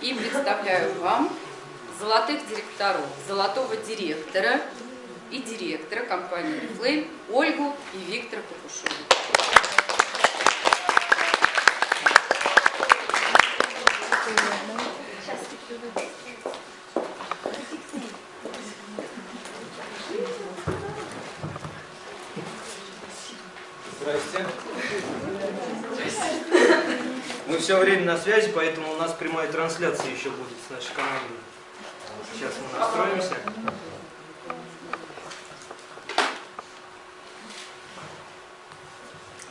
И представляю вам золотых директоров, золотого директора и директора компании Reflame Ольгу и Виктора Покушова. Здрасте. Мы все время на связи, поэтому у нас прямая трансляция еще будет с нашей командой. Сейчас мы настроимся.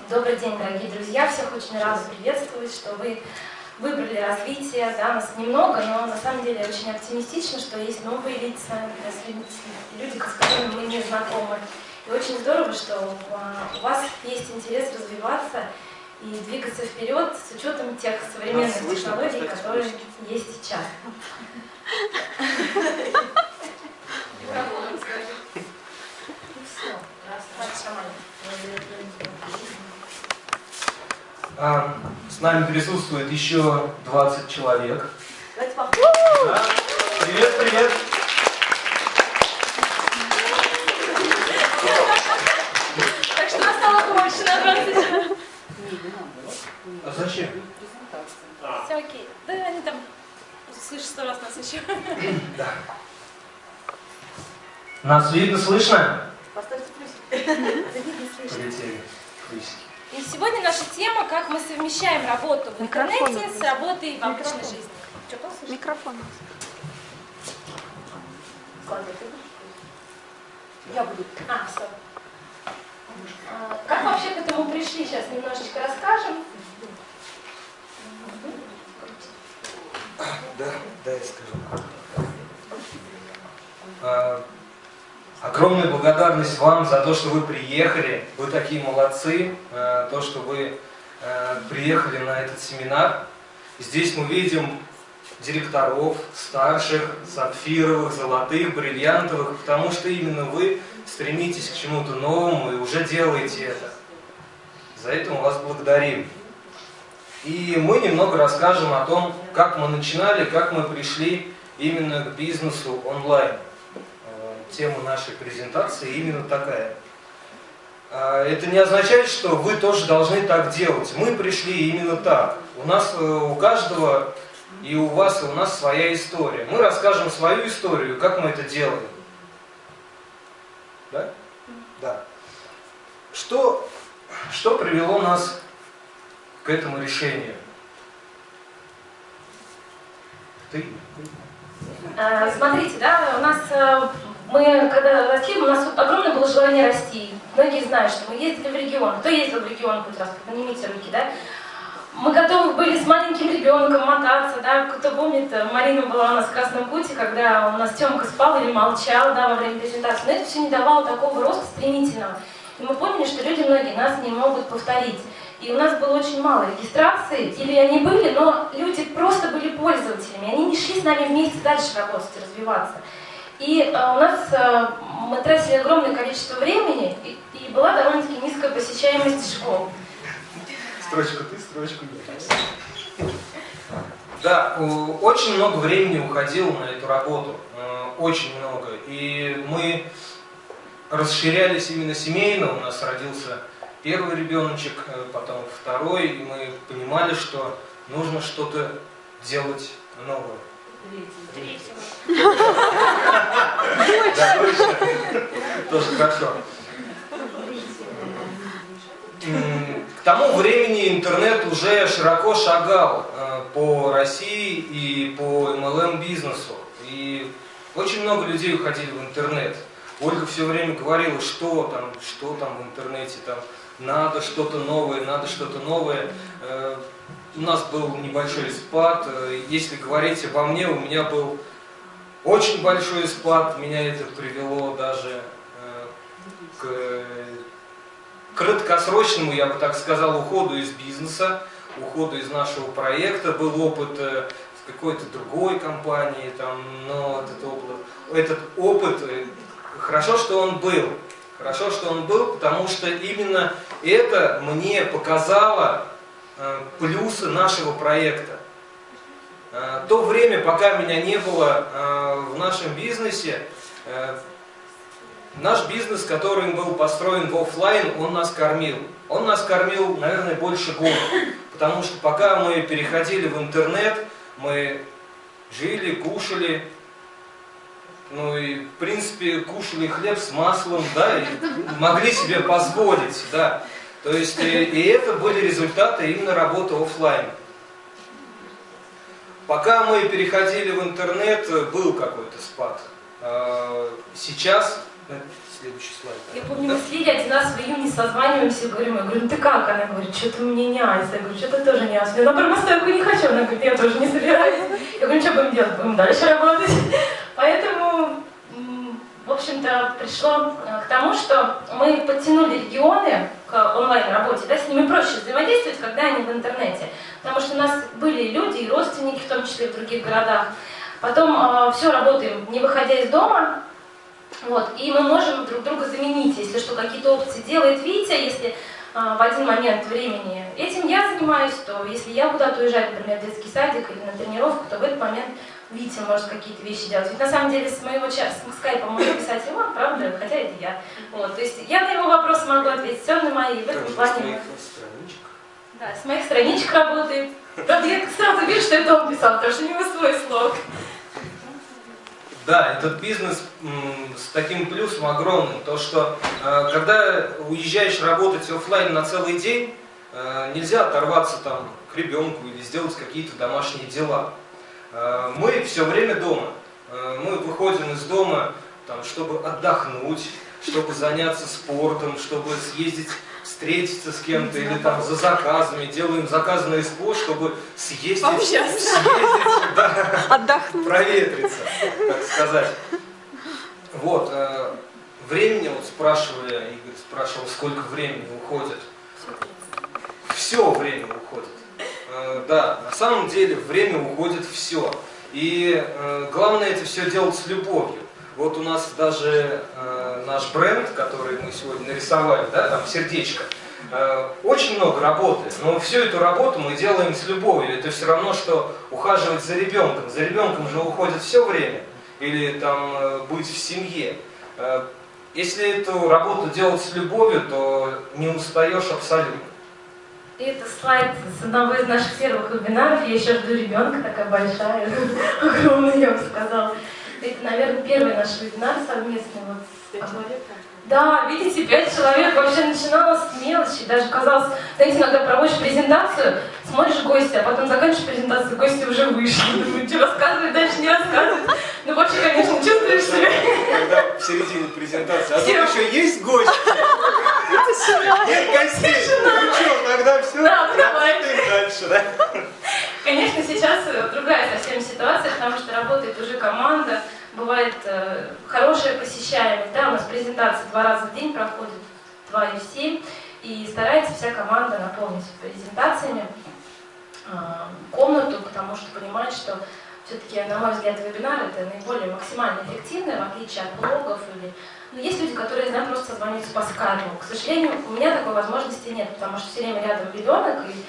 Добрый день, дорогие друзья! Всех очень рада приветствовать, что вы выбрали развитие. Да, нас немного, но на самом деле очень оптимистично, что есть новые лица, люди, с которыми мы не знакомы. И очень здорово, что а, у вас есть интерес развиваться и двигаться вперед с учетом тех современных слышно, технологий, которые слышно. есть сейчас. А, с нами присутствует еще 20 человек. Привет, привет! Так что настало больше на 20. А зачем? Все окей. Да они там слышат сто раз нас еще. Да. Нас видно, слышно? Поставьте плюсик. Полетели. Плюсики. И сегодня наша тема, как мы совмещаем работу в интернете с работой в обычной жизни. Что Микрофон. Я буду. А, все. А, как вообще к этому пришли, сейчас немножечко расскажем. Да, да, я скажу. А, огромная благодарность вам за то, что вы приехали. Вы такие молодцы. А, то, что вы а, приехали на этот семинар. Здесь мы видим директоров, старших, сапфировых, золотых, бриллиантовых, потому что именно вы стремитесь к чему-то новому и уже делаете это. За это мы вас благодарим. И мы немного расскажем о том, как мы начинали, как мы пришли именно к бизнесу онлайн. Э, тема нашей презентации именно такая. Э, это не означает, что вы тоже должны так делать. Мы пришли именно так. У нас, э, у каждого, и у вас, и у нас своя история. Мы расскажем свою историю, как мы это делаем. Да? Да. Что, что привело нас к этому решению? Ты? А, смотрите, да, у нас э, мы когда росли, у нас огромное было желание расти. Многие знают, что мы ездили в регион. Кто ездил в регион хоть раз? Поднимите руки, да? Мы готовы были с маленьким ребенком мотаться, да, кто помнит, Марина была у нас в Красном пути, когда у нас Тёмка спал или молчал, да, во время презентации, но это все не давало такого роста стремительного. И мы поняли, что люди многие нас не могут повторить. И у нас было очень мало регистрации, или они были, но люди просто были пользователями, они не шли с нами вместе дальше работать и развиваться. И э, у нас э, мы тратили огромное количество времени, и, и была довольно-таки низкая посещаемость школ. Строчку ты, строчку я. Да, очень много времени уходило на эту работу, э, очень много. И мы расширялись именно семейно, у нас родился первый ребеночек, э, потом второй, и мы понимали, что нужно что-то делать новое. Третий. Да, точно. Тоже хорошо. К тому времени интернет уже широко шагал э, по России и по MLM бизнесу. И очень много людей уходили в интернет. Ольга все время говорила, что там, что там в интернете, там, надо что-то новое, надо что-то новое. Э, у нас был небольшой спад. Э, если говорить обо мне, у меня был очень большой спад. Меня это привело даже э, к краткосрочному, я бы так сказал, уходу из бизнеса, уходу из нашего проекта. Был опыт в какой-то другой компании, там, но этот опыт, этот опыт, хорошо, что он был. Хорошо, что он был, потому что именно это мне показало э, плюсы нашего проекта. Э, то время, пока меня не было э, в нашем бизнесе, наш бизнес, который был построен в офлайн, он нас кормил. Он нас кормил, наверное, больше года. Потому что пока мы переходили в интернет, мы жили, кушали, ну и, в принципе, кушали хлеб с маслом, да, и могли себе позволить, да. То есть, и, и это были результаты именно работы офлайн. Пока мы переходили в интернет, был какой-то спад. А, сейчас, следующий слайд. Я помню, мы с Лилей один раз в июне созваниваемся, говорим, я говорю, ну ты как? Она говорит, что-то мне не ась. Я говорю, что-то тоже не ась. Я на промостойку не хочу. Она говорит, я тоже не собираюсь. Я говорю, ну что будем делать? Будем дальше работать. Поэтому, в общем-то, пришло э, к тому, что мы подтянули регионы к онлайн-работе, да, с ними проще взаимодействовать, когда они в интернете. Потому что у нас были люди и родственники, в том числе в других городах. Потом э, все работаем, не выходя из дома, вот, и мы можем друг друга заменить, если что, какие-то опции делает Витя, если а, в один момент времени этим я занимаюсь, то если я куда-то уезжаю, например, в детский садик или на тренировку, то в этот момент Витя может какие-то вещи делать. Ведь на самом деле с моего с скайпа может писать он, правда, хотя это я. Вот, то есть я на его вопросы могу ответить, все на мои, в этом плане. Да, с моих страничек работает. Правда, я сразу вижу, что это он писал, потому что у него свой слог. Да, этот бизнес с таким плюсом огромным, то что э, когда уезжаешь работать офлайн на целый день, э, нельзя оторваться там к ребенку или сделать какие-то домашние дела. Э, мы все время дома. Мы выходим из дома, там, чтобы отдохнуть, чтобы заняться спортом, чтобы съездить встретиться с кем-то или там за заказами, делаем заказы на СПО, чтобы съездить, съездить да, отдохнуть, проветриться, так сказать. Вот, э, времени, вот спрашивали, Игорь спрашивал, сколько времени уходит. Все время уходит. Э, да, на самом деле время уходит все. И э, главное это все делать с любовью. Вот у нас даже э, наш бренд, который мы сегодня нарисовали, да, там сердечко, э, очень много работы, но всю эту работу мы делаем с любовью. Это все равно, что ухаживать за ребенком. За ребенком же уходит все время, или там э, быть в семье. Э, если эту работу делать с любовью, то не устаешь абсолютно. И это слайд с одного из наших первых вебинаров. Я еще жду ребенка, такая большая, огромная, я бы сказала. Это, наверное, первый наш вебинар совместный. Вот. Да, видите, пять человек вообще начиналось с мелочи, даже казалось, знаете, иногда проводишь презентацию, смотришь гостя, а потом заканчиваешь презентацию, гости уже вышли. Думаю, что рассказывать, дальше не рассказывать. Ну, вообще, конечно, чувствуешь себя. Когда в середине презентации, а тут еще есть гости? Нет гостей. Ну что, тогда все, да, работаем дальше, да? Конечно, сейчас другая совсем ситуация, потому что работает уже команда, бывает э, хорошая посещаемость, да, у нас презентации два раза в день проходит, два или семь, и старается вся команда наполнить презентациями э, комнату, потому что понимает, что все-таки, на мой взгляд, вебинар это наиболее максимально эффективное, в отличие от блогов или... Но ну, есть люди, которые знают просто созвониться по скайпу. К сожалению, у меня такой возможности нет, потому что все время рядом ребенок, и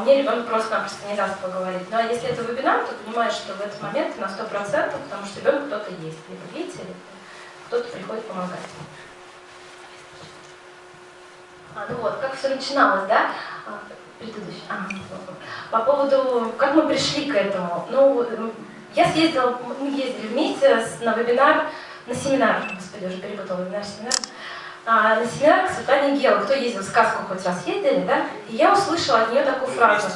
мне ребенок просто-напросто не даст поговорить. Ну а если это вебинар, то понимаешь, что в этот момент на 100%, потому что ребенок кто-то есть, либо видите, либо кто-то приходит помогать. А, ну вот, как все начиналось, да? А, предыдущий. А, по поводу, как мы пришли к этому. Ну, я съездила, мы ездили вместе на вебинар, на семинар, господи, уже перепутала вебинар-семинар, а, на семинар к Светлане Гел. Кто ездил в сказку хоть раз ездили, да? И я услышала от нее такую фразу.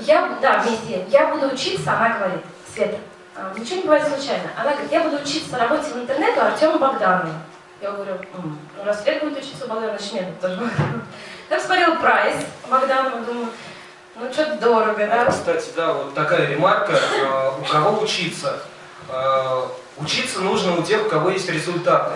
Я, да, вместе. Я буду учиться, она говорит, Света, а, ничего не бывает случайно. Она говорит, я буду учиться работе в интернете у Артема Богданова. Я говорю, ну раз Свет будет учиться у Богдана, значит мне тоже Я посмотрела прайс Богданова, думаю, ну что-то дорого, да? Кстати, да, вот такая ремарка, а, у кого учиться? Учиться нужно у тех, у кого есть результаты.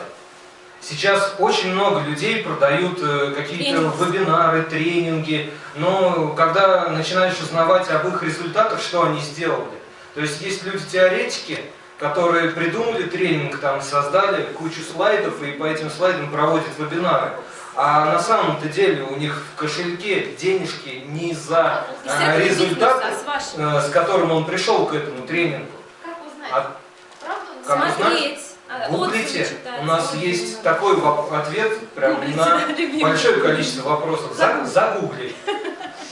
Сейчас очень много людей продают э, какие-то вебинары, тренинги, но когда начинаешь узнавать об их результатах, что они сделали. То есть есть люди-теоретики, которые придумали тренинг, там создали кучу слайдов и по этим слайдам проводят вебинары. А на самом-то деле у них в кошельке денежки не за а, этого результат, бизнеса, с вашим. э, с которым он пришел к этому тренингу. Как узнать? А Правда? как узнать? Смотреть. а, Гуглите, отзывы читать. у нас есть такой ответ прям на большое количество вопросов. За- Загугли.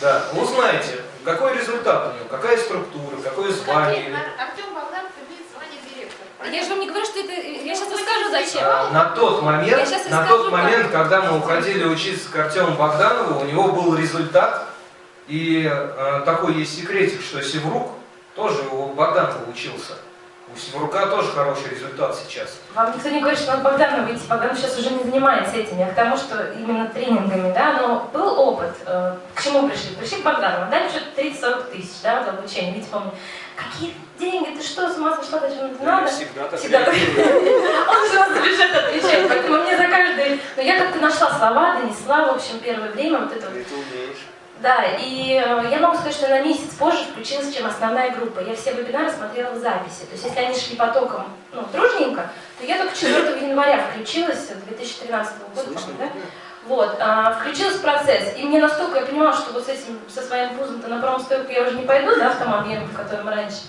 Да, узнайте, какой результат у него, какая структура, какое звание. Например, Артем Богданов имеет звание директора. Я же вам не говорю, что это... Я сейчас расскажу, зачем. А, На тот момент, на тот момент, когда мы уходили учиться к Артему Богданову, у него был результат, и э, такой есть секретик, что Севрук тоже у Богданова учился. У Севрука тоже хороший результат сейчас. Вам никто не говорит, что надо Богдану выйти. Богдан сейчас уже не занимается этим. Я к тому, что именно тренингами, да, но был опыт. Э, К чему пришли? Пришли к Богдану, дали что-то 30-40 тысяч, да, за обучение. Видите, помню, какие деньги, ты что, с ума сошла, зачем это надо? Всегда так Всегда так. Он же за бюджет отвечает, поэтому мне за каждый... Но я как-то нашла слова, донесла, в общем, первое время вот это вот Ты умеешь. Да, и э, я могу сказать, что на месяц позже включилась, чем основная группа. Я все вебинары смотрела в записи. То есть если они шли потоком ну, дружненько, то я только 4 января включилась, 2013 года, по-моему, да? Вот, а, включилась в процесс. И мне настолько я понимала, что вот с этим, со своим пузом-то на промстойку я уже не пойду, да, в том объеме, в котором раньше.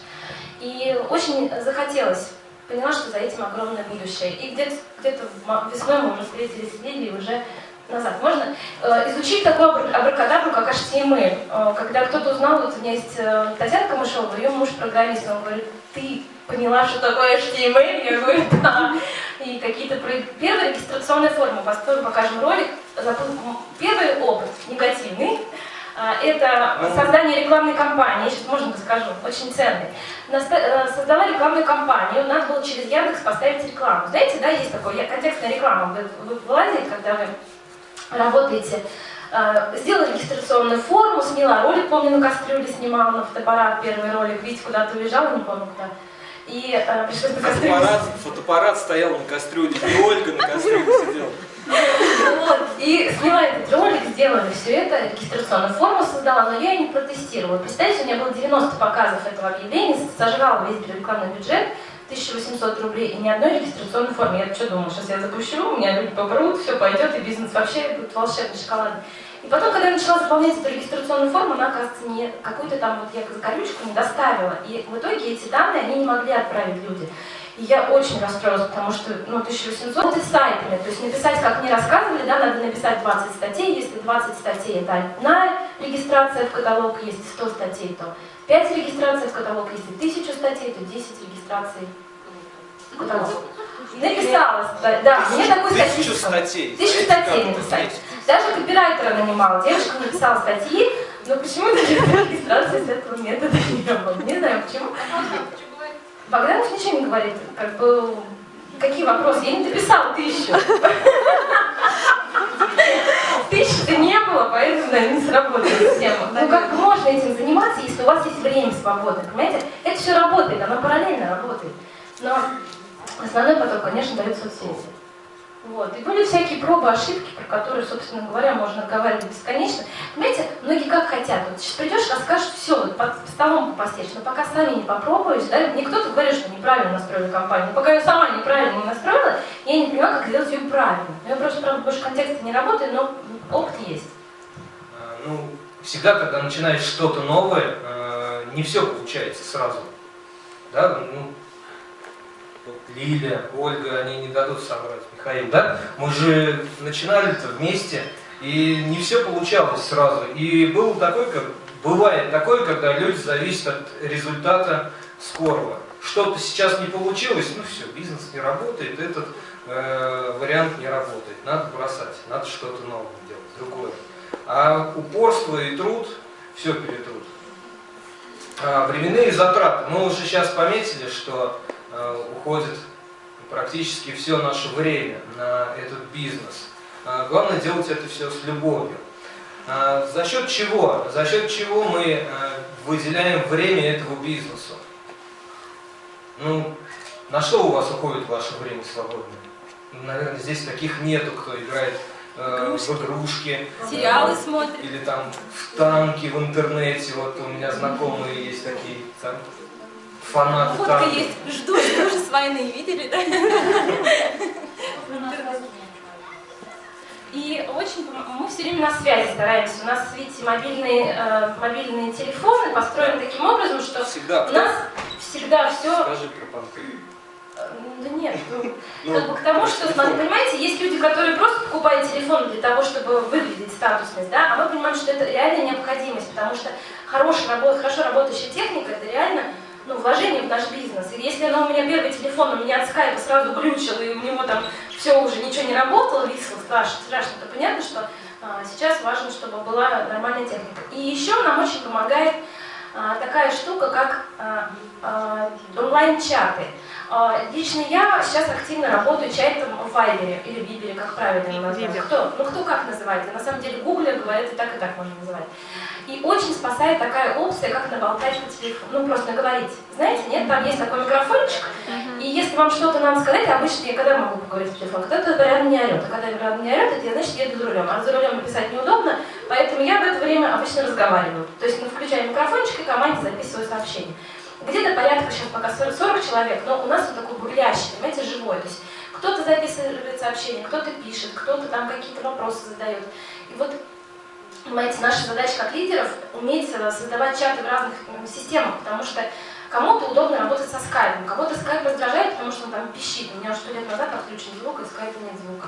И очень захотелось. Поняла, что за этим огромное будущее. И где-то где весной мы уже встретились с Лилией уже назад. Можно э, изучить такую абр- абракадабру, как HTML. Э, когда кто-то узнал, вот у меня есть э, Татьяна Камышова, ее муж программист, он говорит, ты поняла, что такое HTML? Я говорю, да. И какие-то первые регистрационные формы, построим, покажем ролик. Первый опыт негативный. Это создание рекламной кампании, сейчас можно расскажу, очень ценный. Создала рекламную кампанию, надо было через Яндекс поставить рекламу. Знаете, да, есть такое, контекстная реклама, вы, вы вылазите, когда вы работаете, э, сделала регистрационную форму, сняла ролик, помню, на кастрюле снимала, на фотоаппарат первый ролик, видите, куда-то уезжала, не помню куда. И э, пришлось на кастрюле Фотоаппарат, фотоаппарат стоял на кастрюле, и Ольга на кастрюле сидела. Вот, и сняла этот ролик, сделали все это, регистрационную форму создала, но я ее не протестировала. Представьте, у меня было 90 показов этого объявления, сожрала весь рекламный бюджет, 1800 рублей и ни одной регистрационной формы. Я что думала, сейчас я запущу, у меня люди попрут, все пойдет, и бизнес вообще будет волшебный, шоколадный. И потом, когда я начала заполнять эту регистрационную форму, она, оказывается, не какую-то там вот я закорючку не доставила. И в итоге эти данные они не могли отправить люди. И я очень расстроилась, потому что, ну, 1800 это сайтами, то есть написать, как мне рассказывали, да, надо написать 20 статей, если 20 статей это одна регистрация в каталог, если 100 статей, то 5 регистраций в каталог, если 1000 статей, то 10 регистраций в каталог. Написала, да, мне такую Тысячу статистику. статей. Тысячу статей есть? Даже копирайтера нанимала. Девушка написала статьи, но почему-то регистрация с этого метода не работает. Не знаю почему. А? Богданов ничего не говорит. Как бы, какие вопросы? Я не дописала тысячу. Было, поэтому, не сработает система. Ну, как можно этим заниматься, если у вас есть время свободное, понимаете? Это все работает, оно параллельно работает. Но основной поток, конечно, дает соцсети. Вот. И были всякие пробы, ошибки, про которые, собственно говоря, можно разговаривать бесконечно. Понимаете, многие как хотят. Вот сейчас придешь, расскажешь все, вот под столом попостишь, но пока сами не попробуешь, да, мне кто-то говорит, что неправильно настроила компанию. Пока я сама неправильно не настроила, я не понимаю, как сделать ее правильно. Я просто, правда, больше контекста не работаю, но опыт есть. Ну, всегда, когда начинаешь что-то новое, э, не все получается сразу. Да, ну, вот Лиля, Ольга, они не дадут соврать, Михаил, да? Мы же начинали-то вместе, и не все получалось сразу. И было такое, как бывает такое, когда люди зависят от результата скорого. Что-то сейчас не получилось, ну все, бизнес не работает, этот э, вариант не работает. Надо бросать, надо что-то новое делать, другое. А упорство и труд все перетрут. А, временные затраты. Мы уже сейчас пометили, что э, уходит практически все наше время на этот бизнес. А, главное делать это все с любовью. А, за счет чего? За счет чего мы э, выделяем время этому бизнесу? Ну, на что у вас уходит ваше время свободное? Наверное, здесь таких нету, кто играет э, Игрушки. в игрушки. Сериалы э, смотрят. Или там в танки в интернете. Вот у меня знакомые есть такие там, фанаты Фотка танков. есть. Жду, жду же с войны. Видели, да? И очень мы все время на связи стараемся. У нас, видите, мобильные, э, мобильные телефоны построены таким образом, что Всегда. у нас всегда все... Скажи про понты. Да нет, ну, Ну, как бы к тому, что, понимаете, есть люди, которые просто покупают телефон для того, чтобы выглядеть статусность, да, а мы понимаем, что это реальная необходимость, потому что хорошая хорошо работающая техника, это реально ну, вложение в наш бизнес. И если она у меня первый телефон, у меня от скайпа сразу глючил, и у него там все уже ничего не работало, висло страшно, страшно, то понятно, что а, сейчас важно, чтобы была нормальная техника. И еще нам очень помогает а, такая штука, как а, а, онлайн-чаты. А, Лично я сейчас активно работаю чатом в Вайбере или Вибере, как правильно его назвать. Кто? Ну кто как называет? На самом деле Гугле говорят и так, и так можно называть. И очень спасает такая опция, как наболтать по телефону. Ну, просто наговорить. Знаете, нет, там есть такой микрофончик, и если вам что-то надо сказать, обычно я когда могу поговорить по телефону? Кто-то рядом не орет. А когда рядом не орет, это я, значит, еду за рулем. А за рулем написать неудобно, поэтому я в это время обычно разговариваю. То есть, ну, включаю микрофончик и команде записываю сообщение. Где-то порядка сейчас пока 40, 40 человек, но у нас он такой бурлящий, понимаете, живой. То есть кто-то записывает сообщение, кто-то пишет, кто-то там какие-то вопросы задает. И вот Понимаете, наша задача как лидеров уметь э, создавать чаты в разных системах, потому что кому-то удобно работать со скайпом, кого-то скайп раздражает, потому что он там пищит. У меня уже сто лет назад отключен звук, и скайпа нет звука.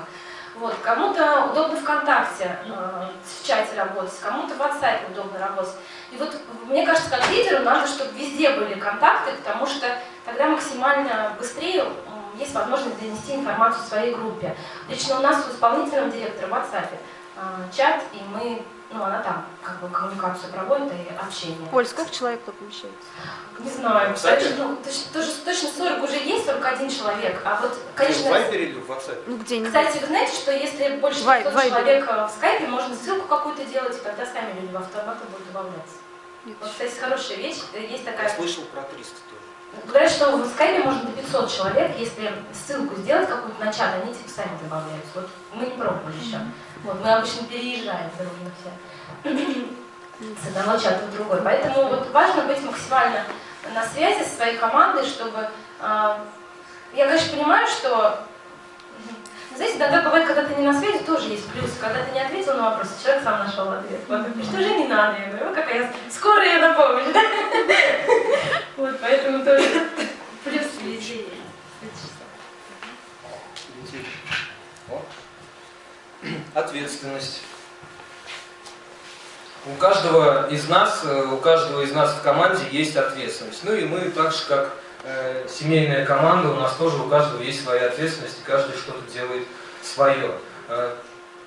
Вот. Кому-то удобно ВКонтакте э, в чате работать, кому-то в WhatsApp удобно работать. И вот мне кажется, как лидеру надо, чтобы везде были контакты, потому что тогда максимально быстрее м, есть возможность донести информацию своей группе. Лично у нас у исполнительного директора в WhatsApp э, чат, и мы, ну, она там как бы коммуникацию проводит и общение. Поль, сколько человек тут помещается? Не знаю, Кстати. точно, ну, точ- тоже, точно 40 уже есть, 41 человек, а вот, В конечно, Вайбере или в WhatsApp? Ну где-нибудь. кстати, вы знаете, что если больше Вай- 500 Вайбере. человек э, в скайпе, можно ссылку какую-то делать, и тогда сами люди в автоматы будут добавляться. Вот, кстати, хорошая вещь, э, есть Я такая... слышал про 300 тоже. Говорят, что в скайпе можно до 500 человек, если ссылку сделать какую-то на чат, они типа сами добавляются. Вот мы не пробовали еще. Вот, мы обычно переезжаем дружно все с одного чата в другой. Поэтому вот важно быть максимально на связи со своей командой, чтобы... а, я, конечно, понимаю, что... мгм, Знаете, иногда бывает, когда ты не на связи, тоже есть плюс. Когда ты не ответил на вопрос, человек сам нашел ответ. Вот, что же не надо? Я говорю, «О, какая я... Скоро я на помощь, да? Вот, поэтому тоже плюс. О. Ответственность. У каждого из нас, э, у каждого из нас в команде есть ответственность. Ну и мы так же, как э, семейная команда, у нас тоже у каждого есть своя ответственность, и каждый что-то делает свое. Э,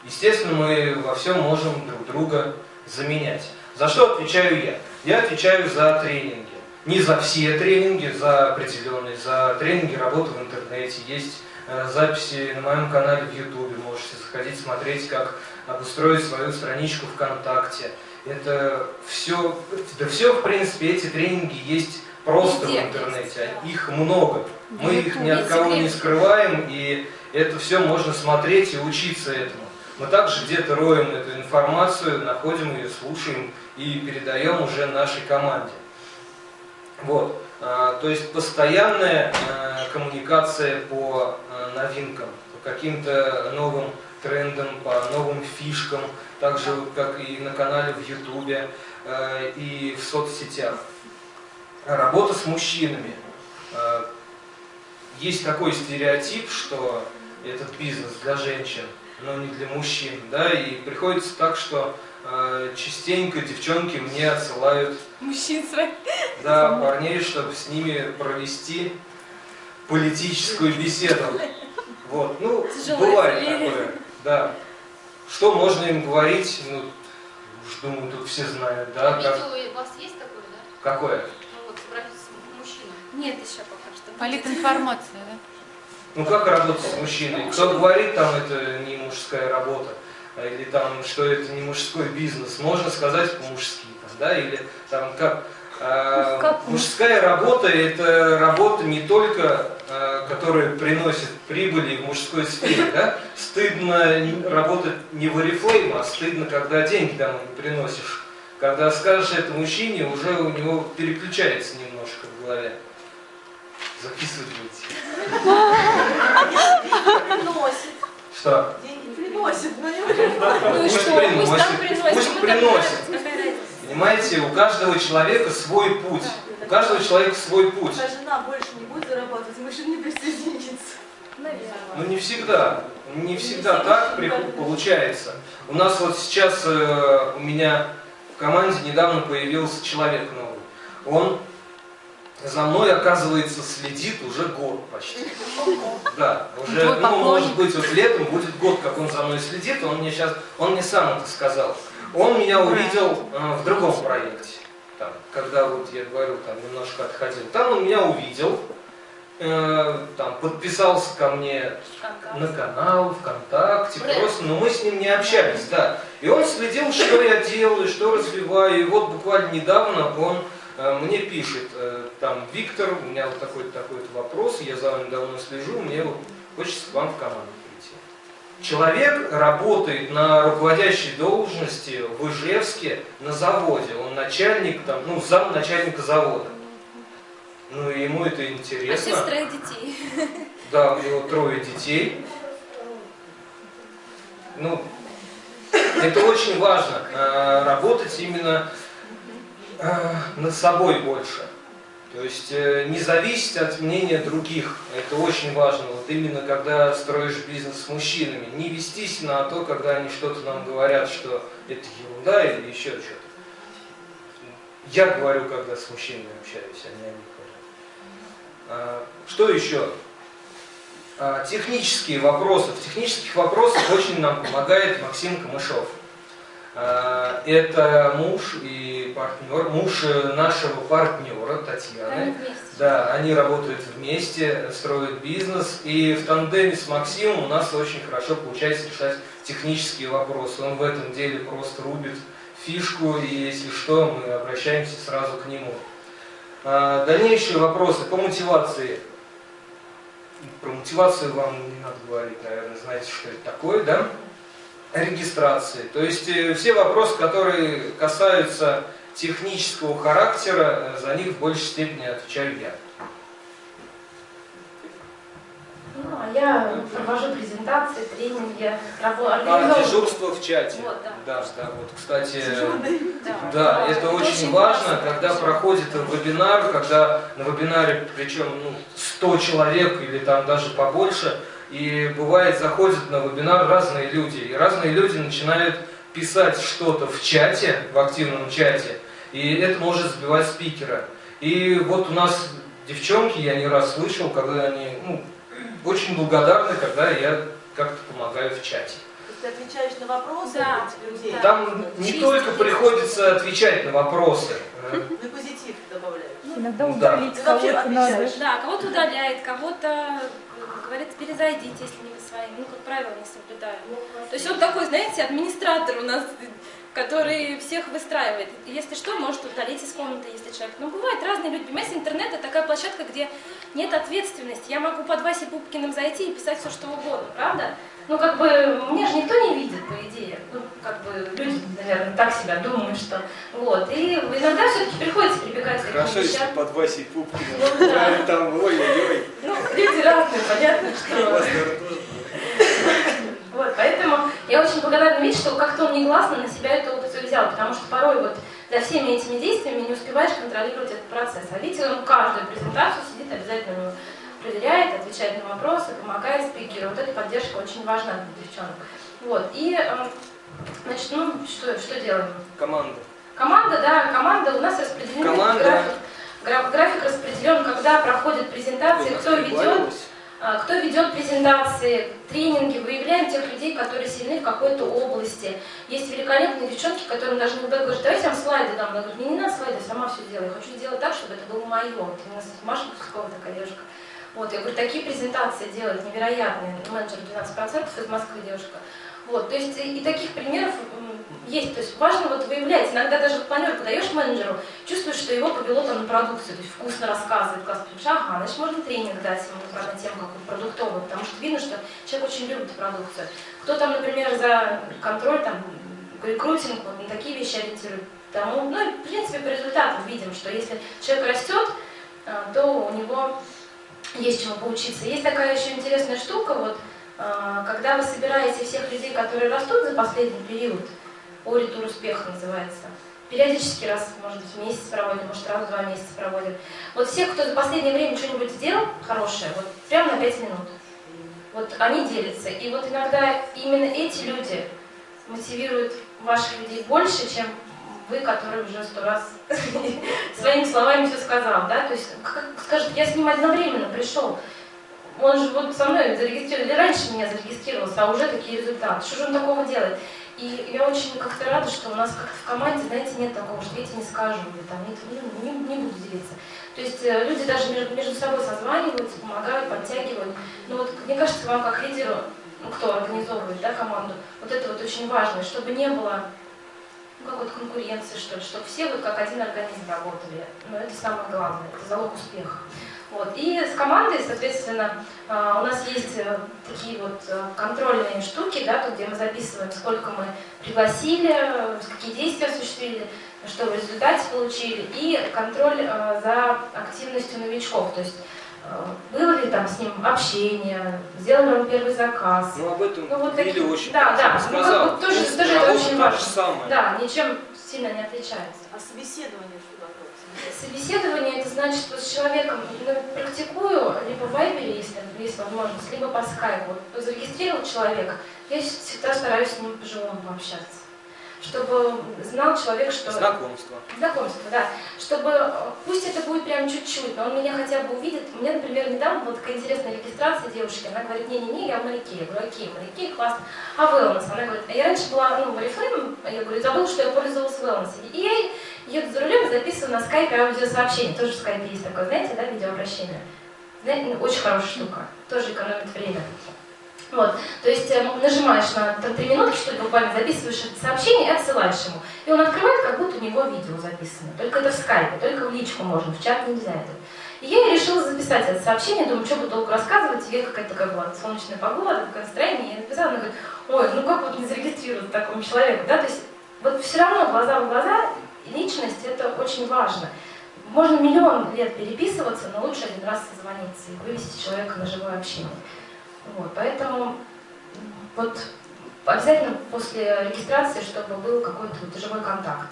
естественно, мы во всем можем друг друга заменять. За что отвечаю я? Я отвечаю за тренинги. Не за все тренинги, за определенные, за тренинги работы в интернете. Есть э, записи на моем канале в Ютубе, можете заходить, смотреть, как обустроить свою страничку ВКонтакте. Это все, да все, в принципе, эти тренинги есть просто Везде в интернете, их много. Мы их ни от Есть кого не скрываем, и это все можно смотреть и учиться этому. Мы также где-то роем эту информацию, находим ее, слушаем и передаем уже нашей команде. Вот. А, То есть постоянная э, коммуникация по э, новинкам, по каким-то новым трендам, по новым фишкам, также вот как и на канале в Ютубе и в соцсетях. Работа с мужчинами. Есть такой стереотип, что этот бизнес для женщин, но не для мужчин, да, и приходится так, что частенько девчонки мне отсылают Мужчин своих. да, парней, чтобы с ними провести политическую беседу. Вот, ну, Тяжелое бывает такое, да. Что можно им говорить, ну, уж думаю, тут все знают, да, как, Видео у вас есть такое, да? какое? Ну вот, собрались с мужчиной. Нет еще пока что. Политинформация, да? Ну, как работать с мужчиной? Кто говорит, там, это не мужская работа, а, или там, что это не мужской бизнес, можно сказать по-мужски, да, или там, как... а, Как? мужская работа – это работа не только, а, которая приносит прибыли в мужской сфере, да? Стыдно работать не в Oriflame, а стыдно, когда деньги домой не приносишь. Когда скажешь это мужчине, уже у него переключается немножко в голове. Записывать будете. Приносит. Что? Деньги приносит, но не Ну и Пусть что, пусть там приносит, пусть приносит. Понимаете, у каждого человека свой путь. У каждого человека свой путь. Пока жена больше не будет зарабатывать, мужчина не присоединится. Наверное. Ну не всегда. Не всегда так получается. У нас вот сейчас э, у меня в команде недавно появился человек новый. Он за мной, оказывается, следит уже год почти. Да, уже, ну, может быть, вот летом будет год, как он за мной следит, он мне сейчас, он мне сам это сказал. Он меня увидел э, в другом проекте, там, когда вот я говорю, там немножко отходил. Там он меня увидел, э, там подписался ко мне на канал, ВКонтакте, просто, но мы с ним не общались, да. И он следил, что я делаю, что развиваю, и вот буквально недавно он мне пишет, э, там, Виктор, у меня вот такой-то такой-то вопрос, я за вами давно слежу, мне хочется к вам в команду прийти. Человек работает на руководящей должности в Ижевске на заводе, он начальник, там, ну, зам начальника завода. Ну, ему это интересно. Отец троих детей. Да, у него трое детей. Ну, это очень важно, э, работать именно э, над собой больше. То есть э, не зависеть от мнения других. Это очень важно. Вот именно когда строишь бизнес с мужчинами. Не вестись на то, когда они что-то нам говорят, что это ерунда или еще что-то. Я говорю, когда с мужчинами общаюсь, а не они говорят. А, Что еще? А, Технические вопросы. В технических вопросах очень нам помогает Максим Камышов. А, Это муж и партнер, муж э, нашего партнера Татьяны. Да, они работают вместе, строят бизнес, и в тандеме с Максимом у нас очень хорошо получается решать технические вопросы. Он в этом деле просто рубит фишку, и если что, мы обращаемся сразу к нему. А, Дальнейшие вопросы по мотивации. Про мотивацию вам не надо говорить, наверное, знаете, что это такое, да? Регистрации. То есть э, все вопросы, которые касаются технического характера, э, за них в большей степени отвечаю я. Ну, а я провожу презентации, тренинги, рабо- А, дежурство в чате. Вот, да. Да, да, вот, кстати, Да, да, это очень важно, классно. когда проходит вебинар, когда на вебинаре, причем ну, 100 человек или там даже побольше, и бывает заходят на вебинар разные люди, и разные люди начинают писать что-то в чате, в активном чате, и это может сбивать спикера. И вот у нас девчонки, я не раз слышал, когда они ну, очень благодарны, когда я как-то помогаю в чате. То есть ты отвечаешь на вопросы Да, людей, да. Там не Чистить. только приходится отвечать на вопросы. на позитив добавляешь. Иногда Ну да. удалить кого-то надо. Да, кого-то удаляет, кого-то говорит, перезайдите, если не вы своим. Ну, как правило, не соблюдаю. То есть он такой, знаете, администратор у нас, который всех выстраивает. Если что, может удалить из комнаты, если человек. Но бывают разные люди. Понимаете, интернет это такая площадка, где нет ответственности. Я могу под Васей Пупкиным зайти и писать все, что угодно, правда? Ну, как бы, меня же никто не видит, по идее. Ну, как бы, люди, наверное, так себя думают, что... Вот. И иногда все-таки приходится прибегать к таким Хорошо, если под Васей Пупкиным. Ну, да. Там, ой-ой-ой. Ну, люди разные, понятно, что... Вот, поэтому я очень благодарна видеть, что как-то он негласно на себя эту опцию взял, потому что порой вот за всеми этими действиями не успеваешь контролировать этот процесс. А Витя, он каждую презентацию сидит, обязательно проверяет, отвечает на вопросы, помогает спикеру. Вот эта поддержка очень важна для девчонок. Вот, и, э, значит, ну, что, что делаем? Команда. Команда, да, команда у нас распределена. Команда. График, гра- график распределен, когда проходят презентации, У нас кто ведет, а, Кто ведет презентации, тренинги, выявляем тех людей, которые сильны в какой-то области. Есть великолепные девчонки, которым даже не говорят, давайте я вам слайды дам. Я говорю, мне не надо слайды, сама все делаю. Я хочу сделать так, чтобы это было мое. Вот именно Маша Кускова такая девушка. Вот, я говорю, такие презентации делают невероятные. Менеджер 12% из Москвы девушка. Вот, то есть и, таких примеров есть. То есть важно вот выявлять. Иногда даже в планерку даешь менеджеру, чувствуешь, что его повело там на продукцию, то есть вкусно рассказывает, потому что, ага, значит, можно тренинг дать ему на тему какую продуктовую, потому что видно, что человек очень любит продукцию. Кто там, например, за контроль, там, рекрутинг, вот на такие вещи ориентирует, тому, ну и в принципе по результатам видим, что если человек растет, а, то у него есть чему поучиться. Есть такая еще интересная штука, вот, А, Когда вы собираете всех людей, которые растут за последний период, Оритур успеха называется, периодически раз, может быть, в месяц проводим, может, раз в два месяца проводим. Вот всех, кто за последнее время что-нибудь сделал хорошее, вот прямо на пять минут, вот они делятся. И вот иногда именно эти люди мотивируют ваших людей больше, чем вы, который уже сто раз своими словами все сказал, да, то есть скажет, я с ним одновременно пришел, он же вот со мной зарегистрирован, или раньше меня зарегистрировался, а уже такие результаты, что же он такого делает? И я очень как-то рада, что у нас как-то в команде, знаете, нет такого, что я тебе не скажу, или там, нет, ну, не, не буду делиться. То есть э, люди даже между, между собой созваниваются, помогают, подтягивают. Но вот мне кажется, вам как лидеру, ну, кто организовывает да, команду, вот это вот очень важно, чтобы не было ну, какой-то конкуренции, что ли, чтобы все вот как один организм работали. Но это самое главное, это залог успеха. Вот. И с командой, соответственно, а, у нас есть э, такие вот э, контрольные штуки, да, тут, где мы записываем, сколько мы пригласили, э, какие действия осуществили, что в результате получили, и контроль за активностью новичков, то есть было ли там с ним общение, сделал ли он первый заказ. Ну, об этом Ну, вот такие- очень да, да, красиво ну, бы тоже- тоже это очень важно. самая. Да, ничем сильно не отличается. А собеседование что такое? Собеседование это значит, что с человеком ну, практикую либо в Вайбере, если есть возможность, либо по скайпу. Вот Зарегистрировал человека, я всегда стараюсь с ним по-живому пообщаться. Чтобы знал человек, что... Знакомство. Знакомство, да. Чтобы, пусть это будет прям чуть-чуть, но он меня хотя бы увидит. У меня, например, недавно была такая интересная регистрация девушки. Она говорит, не-не-не, я в моряке. Я говорю, окей, моряки, классно. А wellness? Она говорит, а я раньше была, ну, в Oriflame, я говорю, забыла, что я пользовалась wellness. И я еду за рулем и записываю на скайпе аудиосообщение. Тоже в скайпе есть такое, знаете, да, видеообращение. Знаете, ну, очень хорошая штука. Тоже экономит время. Вот, то есть э, нажимаешь на там, три минутки, что ли, буквально записываешь это сообщение и отсылаешь ему. И он открывает, как будто у него видео записано. Только это в скайпе, только в личку можно, в чат нельзя это. И я решила записать это сообщение, думаю, что буду долго рассказывать, и какая-то такая была солнечная погода, такое настроение, я написала, она говорит, ой, ну как вот не зарегистрировать такому человеку, да, то есть вот все равно глаза в глаза, личность это очень важно. Можно миллион лет переписываться, но лучше один раз созвониться и вывести человека на живое общение. Вот, поэтому вот обязательно после регистрации, чтобы был какой-то вот живой контакт.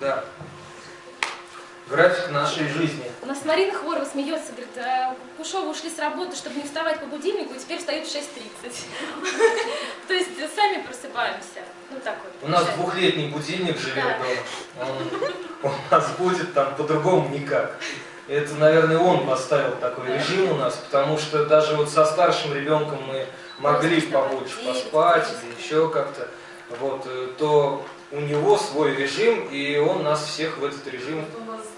Да. График нашей жизни. У нас Марина Хворова смеется, говорит, «А, Кушова ушли с работы, чтобы не вставать по будильнику, и теперь встают в 6.30. То есть сами просыпаемся. Ну так вот. У нас двухлетний будильник живет дома. Он, он у нас будет там по-другому никак. Это, наверное, он поставил такой режим у нас, потому что даже вот со старшим ребенком мы могли побольше поспать или еще как-то. Вот, э, то у него свой режим, и он нас всех в этот режим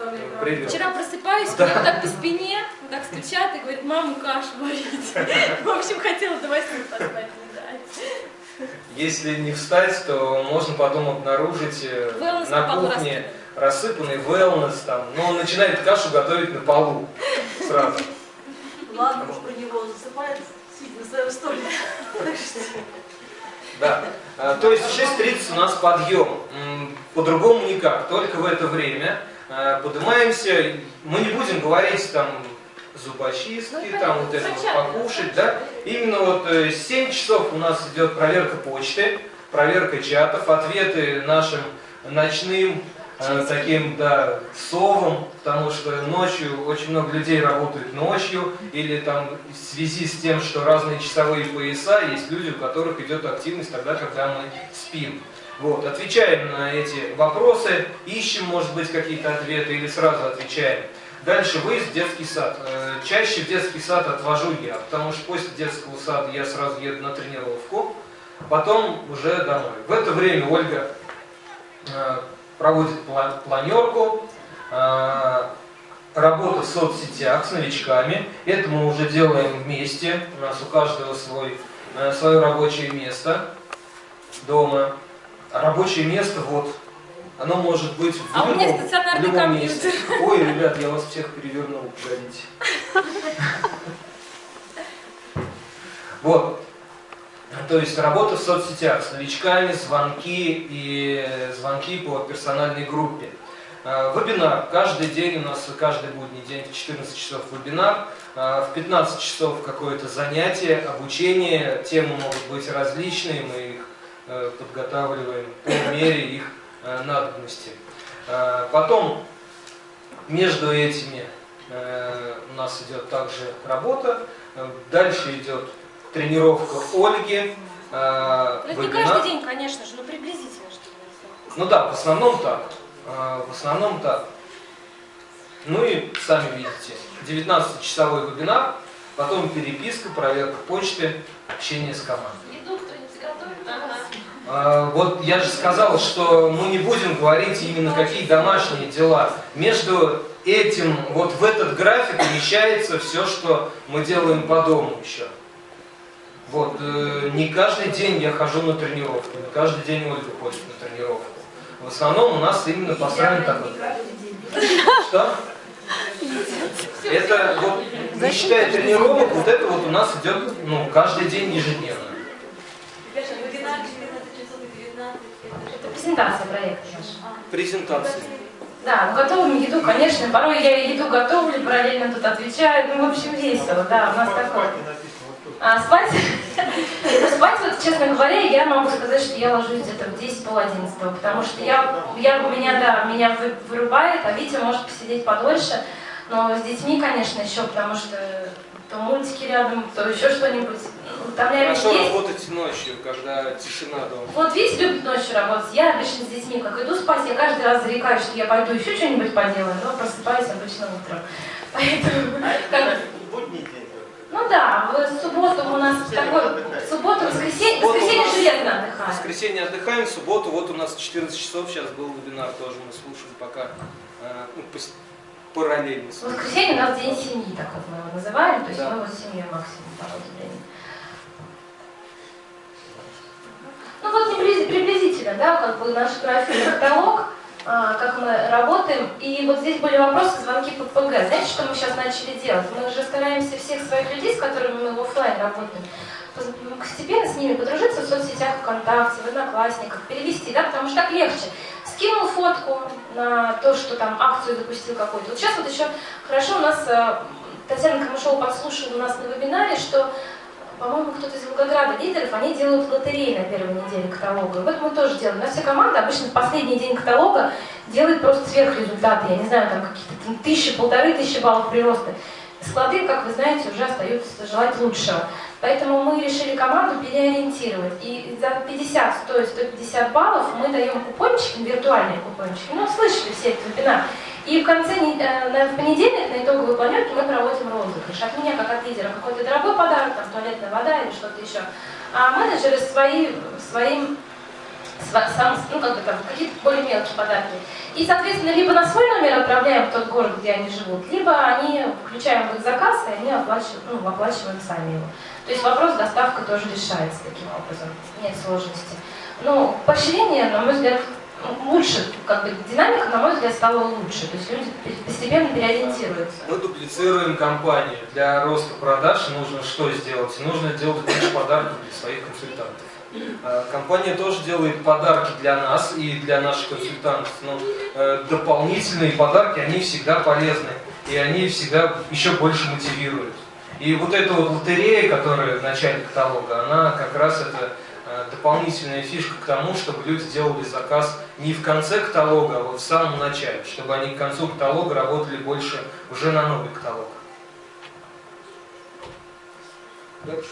э, привел. Вчера просыпаюсь, Да. меня вот так по спине, вот так стучат и говорят, маму кашу варить. В общем, хотела до 8 поспать, не дать. Если не встать, то можно потом обнаружить э, на кухне рассыпанный wellness там, но он начинает кашу готовить на полу сразу. Ладно, уж про него он засыпает, сидя на своем что Да. А, То есть в 6.30 у нас подъем. По-другому никак. Только в это время а, поднимаемся. Мы не будем говорить там зубочистки, Ну, там вот это вот покушать, да. Именно вот э, 7 часов у нас идет проверка почты, проверка чатов, ответы нашим ночным э, таким, да, совам, потому что ночью очень много людей работают ночью, или там в связи с тем, что разные часовые пояса, есть люди, у которых идет активность тогда, когда мы спим. Вот, отвечаем на эти вопросы, ищем, может быть, какие-то ответы или сразу отвечаем. Дальше выезд в детский сад. Э, Чаще в детский сад отвожу я, потому что после детского сада я сразу еду на тренировку, потом уже домой. В это время Ольга э, проводит пла- планерку, э, работа в соцсетях с новичками. Это мы уже делаем вместе. У нас у каждого свой, э, свое рабочее место дома. А рабочее место вот, оно может быть в А у меня любом, стационарный любом компьютер. месте. Ой, ребят, я вас всех перевернул, погодите. Вот. То есть работа в соцсетях с новичками, звонки и звонки по персональной группе. Э, Вебинар. Каждый день у нас, каждый будний день в 14 часов вебинар. Э, В 15 часов какое-то занятие, обучение. Темы могут быть различные, мы их э, подготавливаем по мере их э, надобности. Э, Потом между этими э, у нас идет также работа. Э, Дальше идет тренировка Ольги. э, Ну, это не каждый день, конечно же, но приблизительно, чтобы Ну да, в основном так. А, В основном так. Ну и сами видите, 19-часовой вебинар, потом переписка, проверка почты, общение с командой. Еду кто-нибудь готовит у вас? А, Вот я же сказал, что мы не будем говорить именно какие домашние дела. Между этим, вот в этот график умещается все, что мы делаем по дому еще. Вот, э, не каждый день я хожу на тренировку, не каждый день Ольга ходит на тренировку. В основном у нас именно построен такой. Что? Это вот, не считая тренировок, вот это вот у нас идет ну, каждый день ежедневно. Ребята, вебинар 14 часов и 19. Это презентация проекта наша. Презентации. Да, ну готовим еду, конечно. Порой я еду готовлю, параллельно тут отвечаю. Ну, в общем, весело, да, у нас такое. А спать? Ну, спать, вот, честно говоря, я могу сказать, что я ложусь где-то в 10 пол 11, потому что я, я, у меня, да, меня вы- вырубает, а Витя может посидеть подольше, но с детьми, конечно, еще, потому что то мультики рядом, то еще что-нибудь. Утомляемость Хорошо есть. работать ночью, когда тишина дома. Вот Витя любит ночью работать. Я обычно с детьми, как иду спать, я каждый раз зарекаюсь, что я пойду еще что-нибудь поделаю, но просыпаюсь обычно утром. Поэтому, как- Будний день. Ну да, в субботу у нас такой, в субботу, воскресенье, Субботу воскресенье железно В отдыхаем. воскресенье отдыхаем, в субботу вот у нас 14 часов, сейчас был вебинар тоже, мы слушали пока э, ну, пос- параллельно. В воскресенье у нас день семьи, так вот мы его называем, то есть Да. мы вот с семьей максимум проводим время. Ну вот приблизительно, да, как бы наш график каталог, как мы работаем. И вот здесь были вопросы, звонки по ПГ. Знаете, что мы сейчас начали делать? Мы же стараемся всех своих людей, с которыми мы в офлайн работаем, постепенно с ними подружиться в соцсетях ВКонтакте, в Одноклассниках, перевести, да, потому что так легче. Скинул фотку на то, что там акцию запустил какую-то. Вот сейчас вот еще хорошо у нас э, Татьяна Камышова подслушала у нас на вебинаре, что по-моему, кто-то из Волгограда лидеров, они делают лотереи на первой неделе каталога. И вот мы тоже делаем. У нас вся команда обычно в последний день каталога делает просто сверхрезультаты. Я не знаю, там какие-то тысячи, полторы тысячи баллов прироста. Склады, как вы знаете, уже остаются желать лучшего. Поэтому мы решили команду переориентировать. И за 50, стоит 150 баллов мы даем купончики, виртуальные купончики. Ну, слышали все этот вебинар. И в конце, не- э, в понедельник на итоговой планерке мы проводим розыгрыш. От меня, как от лидера, какой-то дорогой подарок, там туалетная вода или что-то еще. А менеджеры свои, своим, сам, ну, как бы там, какие-то более мелкие подарки. И, соответственно, либо на свой номер отправляем в тот город, где они живут, либо они включаем в их заказ, и они оплачивают, ну, оплачивают сами его. То есть вопрос доставка тоже решается таким образом, нет сложности. Но поощрение, на мой взгляд, лучше, как бы динамика, на мой взгляд, стала лучше. То есть люди постепенно переориентируются. Мы дуплицируем компанию. Для роста продаж нужно что сделать? Нужно делать больше подарков для своих консультантов. А, Компания тоже делает подарки для нас и для наших консультантов. Но э, дополнительные подарки, они всегда полезны. И они всегда еще больше мотивируют. И вот эта вот лотерея, которая в начале каталога, она как раз это дополнительная фишка к тому, чтобы люди делали заказ не в конце каталога, а вот в самом начале, чтобы они к концу каталога работали больше уже на новый каталог. Дальше.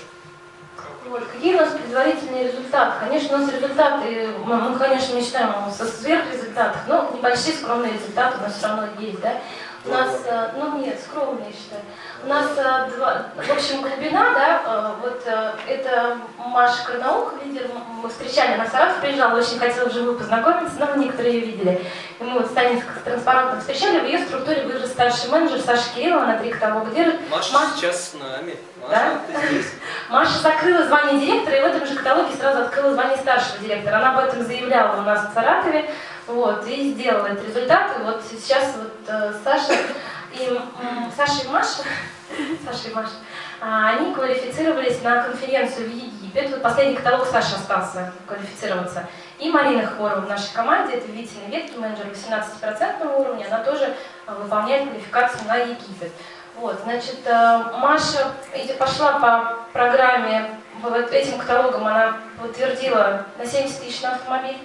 Вот, какие у нас предварительные результаты? Конечно, у нас результаты, мы, мы, конечно, мечтаем о сверхрезультатах, но небольшие скромные результаты у нас все равно есть, да? У нас, э, ну нет, скромные, я считаю. У нас, э, два, в общем, глубина, да, э, вот э, это Маша Карнаук, лидер, мы встречали, она в Саратов приезжала, очень хотела вживую познакомиться, но некоторые ее видели. И мы вот с Таней с транспарантом встречали, в ее структуре вырос старший менеджер Саша Кириллова, она три каталога держит. Маша Маша- сейчас с нами. Маша, Да? ты здесь. Маша закрыла звание директора и в этом же каталоге сразу открыла звание старшего директора. Она об этом заявляла у нас в Саратове, вот, и сделала этот результат. И вот сейчас вот Саша и Саша и Маша, Саша и Маша, А, Они квалифицировались на конференцию в Египет. Вот последний каталог Саша остался квалифицироваться. И Марина Хворова в нашей команде, это видите на ветке, менеджер 18% уровня, она тоже а, выполняет квалификацию на Египет. Вот, значит, э, Маша пошла по программе, вот этим каталогом она утвердила на 70 тысяч на автомобиль.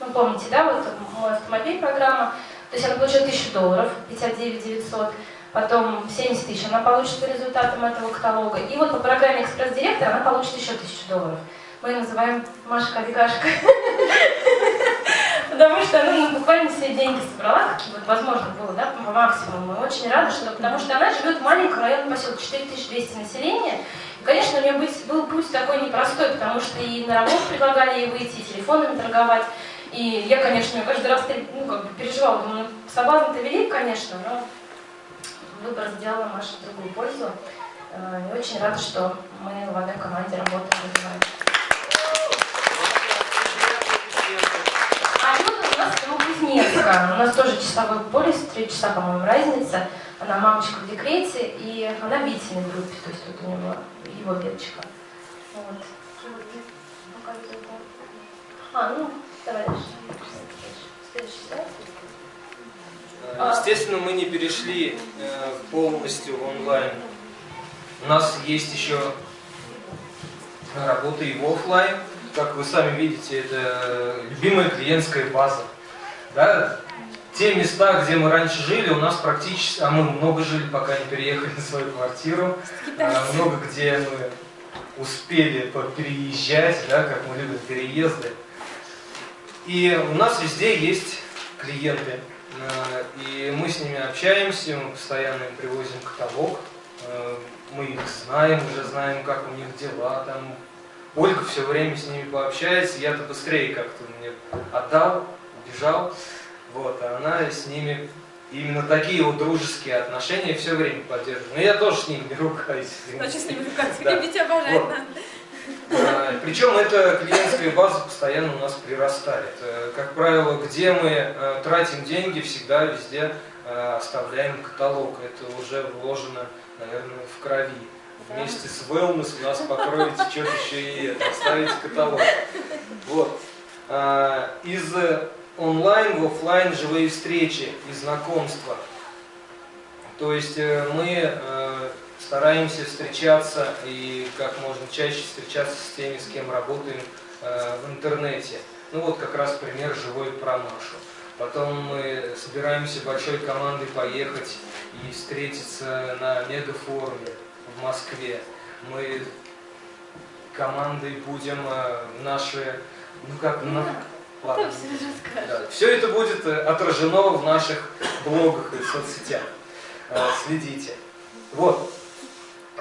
Ну, помните, да, вот мой автомобиль программа. То есть она получила 1000 долларов, 59 900, потом 70 тысяч она получит по результатам этого каталога. И вот по программе экспресс-директор она получит еще 1000 долларов. Мы ее называем Машка Бегашка. Потому что она ну, буквально все деньги собрала, какие вот возможно было, да, по максимуму. Мы очень рады, что, потому что она живет в маленьком районном поселке, 4200 населения. И, конечно, у нее был путь такой непростой, потому что и на работу предлагали ей выйти, и телефонами торговать. И я, конечно, каждый раз ну, как бы переживала, думаю, ну, соблазн-то велик, конечно, но выбор сделала Маша в другую пользу. Э, И очень рада, что мы в одной команде работаем. развиваем. А вот у нас Новокузнецка. У нас тоже часовой полис, три часа, по-моему, разница. Она мамочка в декрете, и она в Витиной группе, то есть тут у него его веточка. Вот. А, ну, давай дальше. Следующий слайд. Э, Естественно, мы не перешли э, полностью в онлайн. У нас есть еще работа и в офлайн. Как вы сами видите, это любимая клиентская база. Да? Те места, где мы раньше жили, у нас практически, а мы много жили, пока не переехали на свою квартиру. А, Много где мы успели переезжать, да, как мы любим переезды. И у нас везде есть клиенты. Э, И мы с ними общаемся, мы постоянно им привозим каталог. Э, Мы их знаем, уже знаем, как у них дела. Там Ольга все время с ними пообщается, я-то быстрее как-то мне отдал, убежал. Вот, а она с ними именно такие вот дружеские отношения все время поддерживает. Но я тоже с ними не ругаюсь. Очень с ними ругаться. Да. Любите, обожать Вот. надо. А, Причем эта клиентская база постоянно у нас прирастает. Э, Как правило, где мы э, тратим деньги, всегда везде э, оставляем каталог. Это уже вложено, наверное, в крови. Вместе с wellness у нас покроете что-то еще и это, оставите каталог. Вот. Из э, онлайн в офлайн живые встречи и знакомства. То есть э, мы э, стараемся встречаться и как можно чаще встречаться с теми, с кем работаем э, в интернете. Ну вот как раз пример живой про Машу. Потом мы собираемся большой командой поехать и встретиться на мегафоруме в Москве. Мы командой будем э, наши, ну как, на, ладно, да, все это будет э, отражено в наших блогах и соцсетях. Э, Следите. Вот.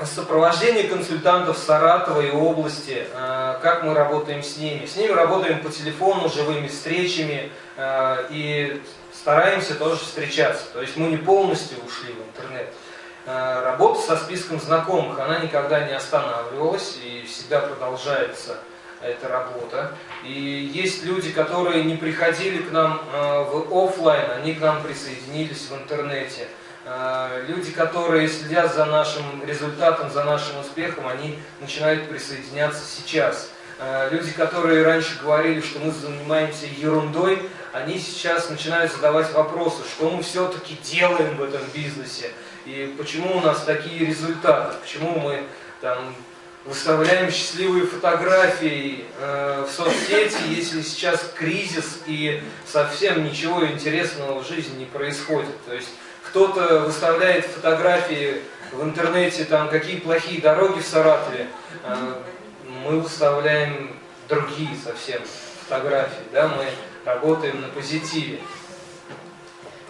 Сопровождение консультантов Саратова и области, э, как мы работаем с ними. С ними работаем по телефону, живыми встречами э, и стараемся тоже встречаться. То есть мы не полностью ушли в интернет. Э, Работа со списком знакомых, она никогда не останавливалась и всегда продолжается эта работа. И есть люди, которые не приходили к нам в офлайн, они к нам присоединились в интернете. Э, Люди, которые следят за нашим результатом, за нашим успехом, они начинают присоединяться сейчас. Э, Люди, которые раньше говорили, что мы занимаемся ерундой, они сейчас начинают задавать вопросы, что мы все-таки делаем в этом бизнесе, и почему у нас такие результаты, почему мы там выставляем счастливые фотографии э, в соцсети, если сейчас кризис и совсем ничего интересного в жизни не происходит. То есть кто-то выставляет фотографии в интернете, там какие плохие дороги в Саратове, э, мы выставляем другие совсем фотографии, да, мы работаем на позитиве.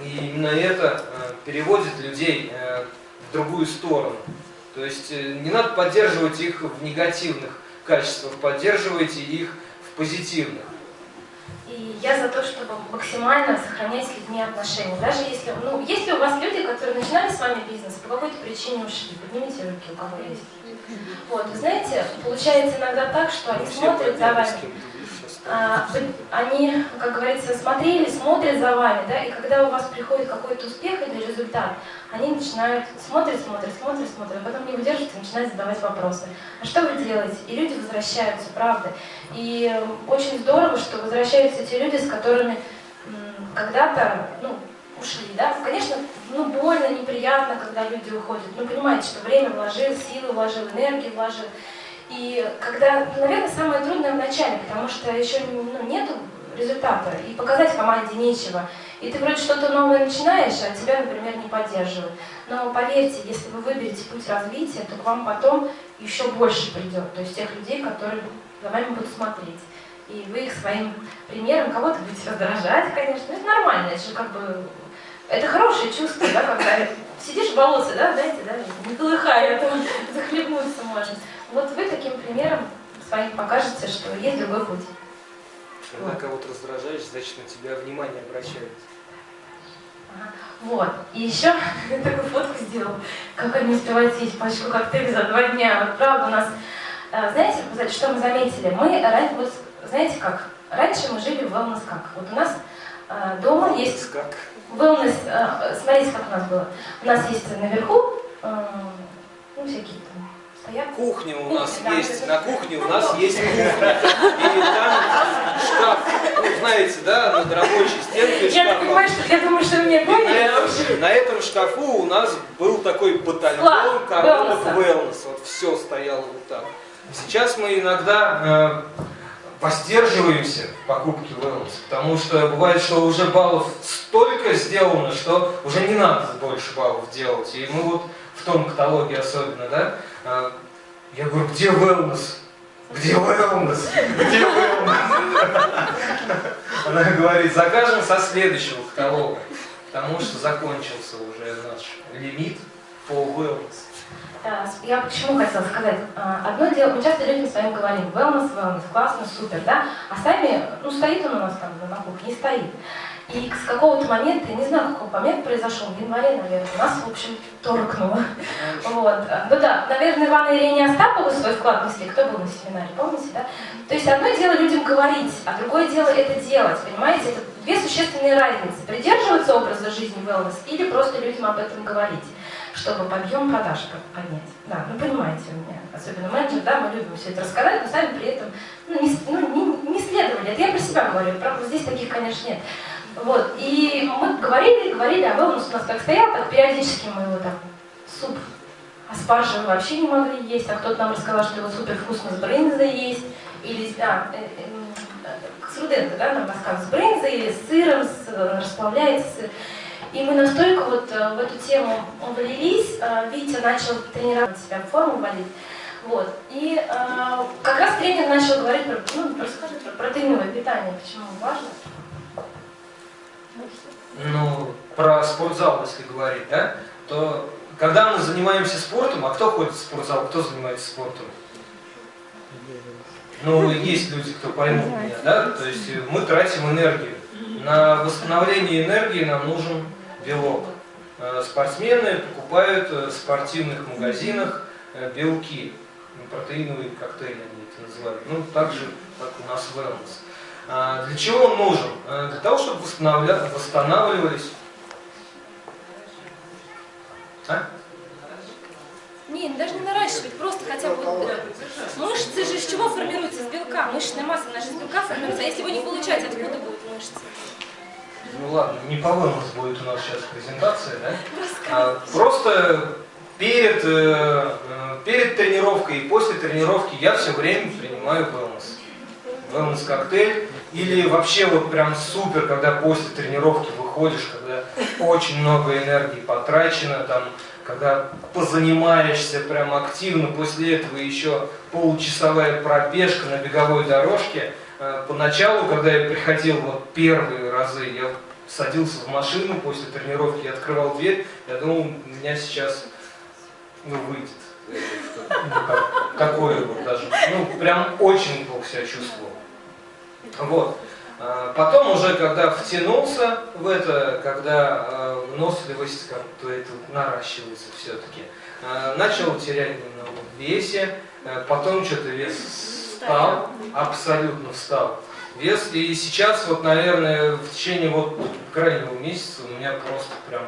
И именно это э, переводит людей э, в другую сторону. То есть э, не надо поддерживать их в негативных качествах, поддерживайте их в позитивных. И я за то, чтобы максимально сохранять с людьми отношения. Даже если, ну, если у вас люди, которые начинали с вами бизнес, по какой-то причине ушли, поднимите руки, у кого есть. Вот, вы знаете, получается иногда так, что они смотрят за вами. а, они, как говорится, смотрели, смотрят за вами, да, и когда у вас приходит какой-то успех или результат, они начинают смотрят, смотрят, смотрят, смотрят, а потом не выдерживают и начинают задавать вопросы. А что вы делаете? И люди возвращаются, правда. И очень здорово, что возвращаются те люди, с которыми когда-то, ну, ушли, да. Конечно, ну, больно, неприятно, когда люди уходят. Ну, понимаете, что время вложил, силы вложил, энергию вложил. И когда, наверное, самое трудное в начале, потому что еще ну, нету результата, и показать команде нечего. И ты вроде что-то новое начинаешь, а тебя, например, не поддерживают. Но поверьте, если вы выберете путь развития, то к вам потом еще больше придет. То есть тех людей, которые за вами будут смотреть. И вы их своим примером кого-то будете раздражать, конечно. Это нормально, это же как бы... Это хорошее чувство, да, когда сидишь в болоте, да, знаете, да, не колыхая, а захлебнуться можно. Вот вы таким примером своим покажете, что есть другой путь. Когда кого-то раздражаешь, значит на тебя внимание обращают. Ага. Вот. И еще такую фотку сделал, как они успевают съесть пачку коктейлей за два дня. Вот правда у нас, э, знаете, что мы заметили? Мы, вот, знаете как, раньше мы жили в wellness как. Вот у нас э, дома есть Как? wellness, э, смотрите, как у нас было. У нас есть наверху, ну, всякие там. Кухня у Кухня, нас да. есть, на кухне у нас есть кухня. И там шкаф, ну, знаете, да, над рабочей стенкой Я шкаф. понимаю, что я думаю, что на, поняли. этом, на этом шкафу у нас был такой батальон коробок wellness. Вот все стояло вот так. Сейчас мы иногда э, воздерживаемся в покупке wellness, потому что бывает, что уже баллов столько сделано, что уже не надо больше баллов делать. И мы вот в том каталоге особенно, да, я говорю, где wellness? Где wellness? Где wellness? Она говорит, закажем со следующего каталога, потому что закончился уже наш лимит по wellness. А, с- Я почему хотела сказать? А, Одно дело, мы часто людям своим говорим, wellness, wellness, классно, супер, да? А сами, ну, стоит он у нас там на кухне, не стоит. И с какого-то момента, я не знаю, какой момент произошел, в январе, наверное, нас, в общем, торкнуло. Вот. Ну да, наверное, Иван и Ирине Остаповы свой вклад внесли. Кто был на семинаре, помните, да? То есть одно дело людям говорить, а другое дело это делать, понимаете? Это две существенные разницы. Придерживаться образа жизни wellness или просто людям об этом говорить чтобы подъем продаж под- поднять. Да, ну понимаете у меня, особенно менеджер, да, мы любим все это рассказать, но сами при этом ну, не, ну, не, не следовали. Это я про себя говорю, правда, здесь таких, конечно, нет. Вот, и мы говорили, говорили, а wellness у нас как стоял, так периодически мы его там, суп аспаржи вообще не могли есть, а кто-то нам рассказал, что его супер вкусно с брынзой есть, или, а, э, э, с Руденко, да, нам рассказывают, с брынзой или с сыром, с, расплавляется. И мы настолько вот э, в эту тему влились, э, Витя начал тренировать себя, форму вводить. Вот. И как раз тренер начал говорить про, ну, расскажи про протеиновое питание, почему важно. Ну, про спортзал, если говорить, да, то когда мы занимаемся спортом, а кто ходит в спортзал, кто занимается спортом? Ну, есть люди, кто поймут меня, да, то есть мы тратим энергию. На восстановление энергии нам нужен белок. Э, Спортсмены покупают э, в спортивных магазинах э, белки, Ну, протеиновые коктейли они это называют. Ну, так же, как у нас wellness. А, Для чего он нужен? А, Для того, чтобы восстанавливались... А? Не, ну даже не наращивать, просто хотя бы вот, э, мышцы же из чего формируются? Из белка. Мышечная масса наша из белка формируется. А если его не получать, откуда будут мышцы? Ну ладно, не по wellness будет у нас сейчас презентация, да? А, Просто перед, э, э, перед тренировкой и после тренировки я все время принимаю wellness. Wellness коктейль. Или вообще вот прям супер, когда после тренировки выходишь, когда очень много энергии потрачено, там, когда позанимаешься прям активно, после этого еще получасовая пробежка на беговой дорожке. Э, Поначалу, когда я приходил вот первые разы, я садился в машину после тренировки, я открывал дверь, я думал, у меня сейчас ну, выйдет. ну, как- такое вот даже. Ну, прям очень плохо себя чувствовал. Вот. А, Потом уже, когда втянулся в это, когда э, выносливость как-то это наращивается все-таки, начал терять немного в весе, потом что-то вес встал, абсолютно встал. вес. И сейчас вот, наверное, в течение вот крайнего месяца у меня просто прям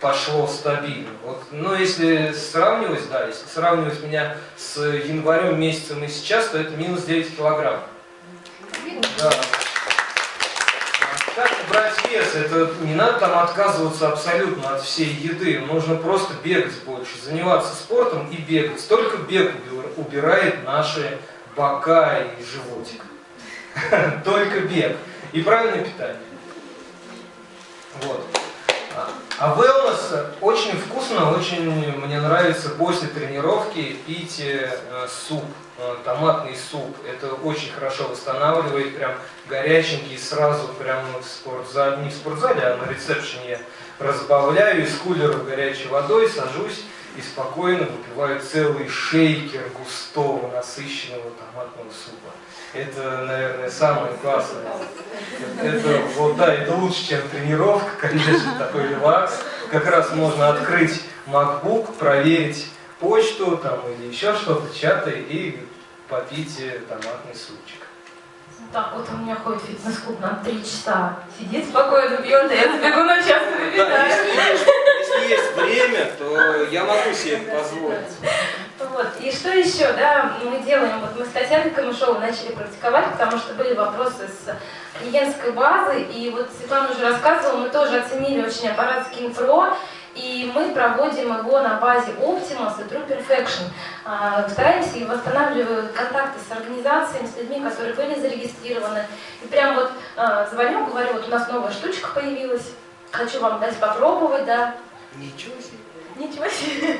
пошло стабильно. Вот, но если сравнивать, да, если сравнивать меня с январем месяцем и сейчас, то это минус 9 килограмм. Как брать вес? Это не надо там отказываться абсолютно от всей еды. Нужно просто бегать больше, заниматься спортом и бегать. Только бег убирает наши бока и животик. Только бег. И правильное питание. Вот. А wellness очень вкусно, очень мне нравится после тренировки пить э, суп, э, томатный суп. Это очень хорошо восстанавливает, прям горяченький, сразу прям в спортзале, не в спортзале, а на ресепшене разбавляю из кулера горячей водой, сажусь и спокойно выпиваю целый шейкер густого, насыщенного томатного супа. Это, наверное, самое классное. Это, вот, да, это лучше, чем тренировка, конечно, такой релакс. Как раз можно открыть MacBook, проверить почту там, или еще что-то, чаты и попить э, томатный супчик. Так, вот у меня ходит фитнес-клуб на три часа. Сидит спокойно, пьет, а я забегу на час и Да, если есть, если есть время, то я могу себе это позволить. Вот. И что еще, да, мы делаем, вот мы с Татьяной Камышовой начали практиковать, потому что были вопросы с клиентской базы, и вот Светлана уже рассказывала, мы тоже оценили очень аппарат Skin Pro, и мы проводим его на базе Optimus и True Perfection. А, стараемся и восстанавливаем контакты с организациями, с людьми, которые были зарегистрированы. И прям вот а, звоню, говорю, вот у нас новая штучка появилась, хочу вам дать попробовать, да. Ничего себе. Ничего себе.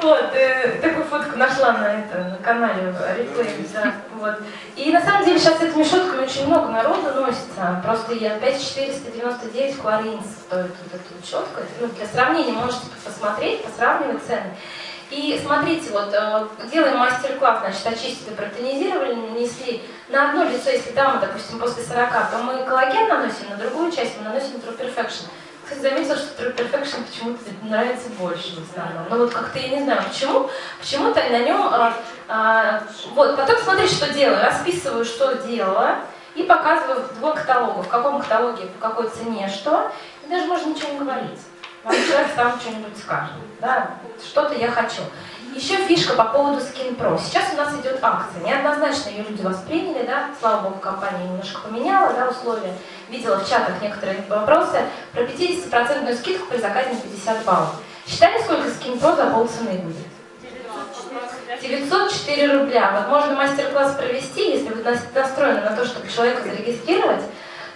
Вот, э, такую фотку нашла на, это, на канале реплей, да, вот. И на самом деле сейчас этими шутками очень много народу носится. Просто я 5499 кларинс стоит вот эту щетку. Ну, для сравнения можете посмотреть, посравнивать цены. И смотрите, вот э, делаем мастер-класс, значит, очистили, протонизировали, нанесли на одно лицо, если дама, допустим, после 40, то мы коллаген наносим, на другую часть мы наносим True Perfection заметила, что True Perfection почему-то нравится больше в основном. Но вот как-то я не знаю почему, почему-то на нем... А, а, вот, потом смотри, что делаю. Расписываю, что делала, и показываю в двух каталогах, в каком каталоге, по какой цене, что. И даже можно ничего не говорить. Вам человек сам что-нибудь скажет. Да? Что-то я хочу. Еще фишка по поводу Skin Pro. Сейчас у нас идет акция. Неоднозначно ее люди восприняли, да, слава богу, компания немножко поменяла да, условия. Видела в чатах некоторые вопросы про 50% скидку при заказе на 50 баллов. Считали, сколько Skin Pro за полцены будет? 904 рубля. Вот можно мастер-класс провести, если вы настроены на то, чтобы человека зарегистрировать,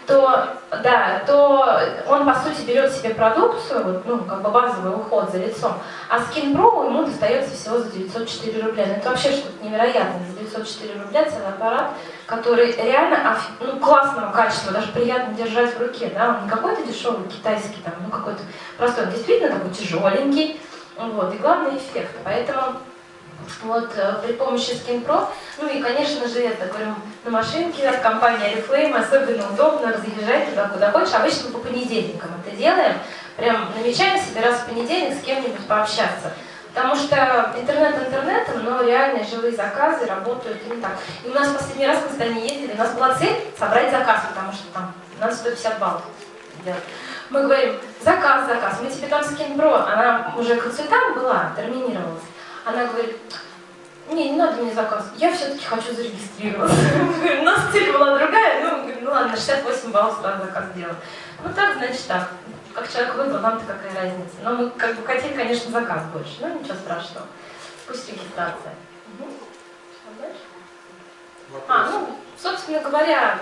то, да, то он, по сути, берет себе продукцию, ну, как бы базовый уход за лицом, а Skin Pro ему достается всего за 904 рубля. Ну, это вообще что-то невероятное. За 904 рубля целый аппарат, который реально ну, классного качества, даже приятно держать в руке, да, он не какой-то дешевый китайский, там, ну, какой-то простой, он действительно такой тяжеленький, вот, и главный эффект. Поэтому вот э, при помощи Skin Pro, ну и, конечно же, это, говорю, на машинке от компании Oriflame особенно удобно разъезжать туда, куда хочешь. Обычно по понедельникам это делаем. Прям намечаем себе раз в понедельник с кем-нибудь пообщаться. Потому что интернет интернетом, но реальные живые заказы работают не так. И у нас последний раз с Таней ездили, у нас была цель собрать заказ, потому что там надо 150 баллов. Мы говорим, заказ, заказ, мы тебе там Pro, она уже консультант была, терминировалась. Она говорит, не, не надо мне заказ, я все-таки хочу зарегистрироваться. У нас цель была другая, ну, ну ладно, 68 баллов сразу заказ сделал. Ну так, значит так. Как человек выбрал, нам-то какая разница. Но мы как бы хотели, конечно, заказ больше, но ничего страшного. Пусть регистрация. А, ну, собственно говоря,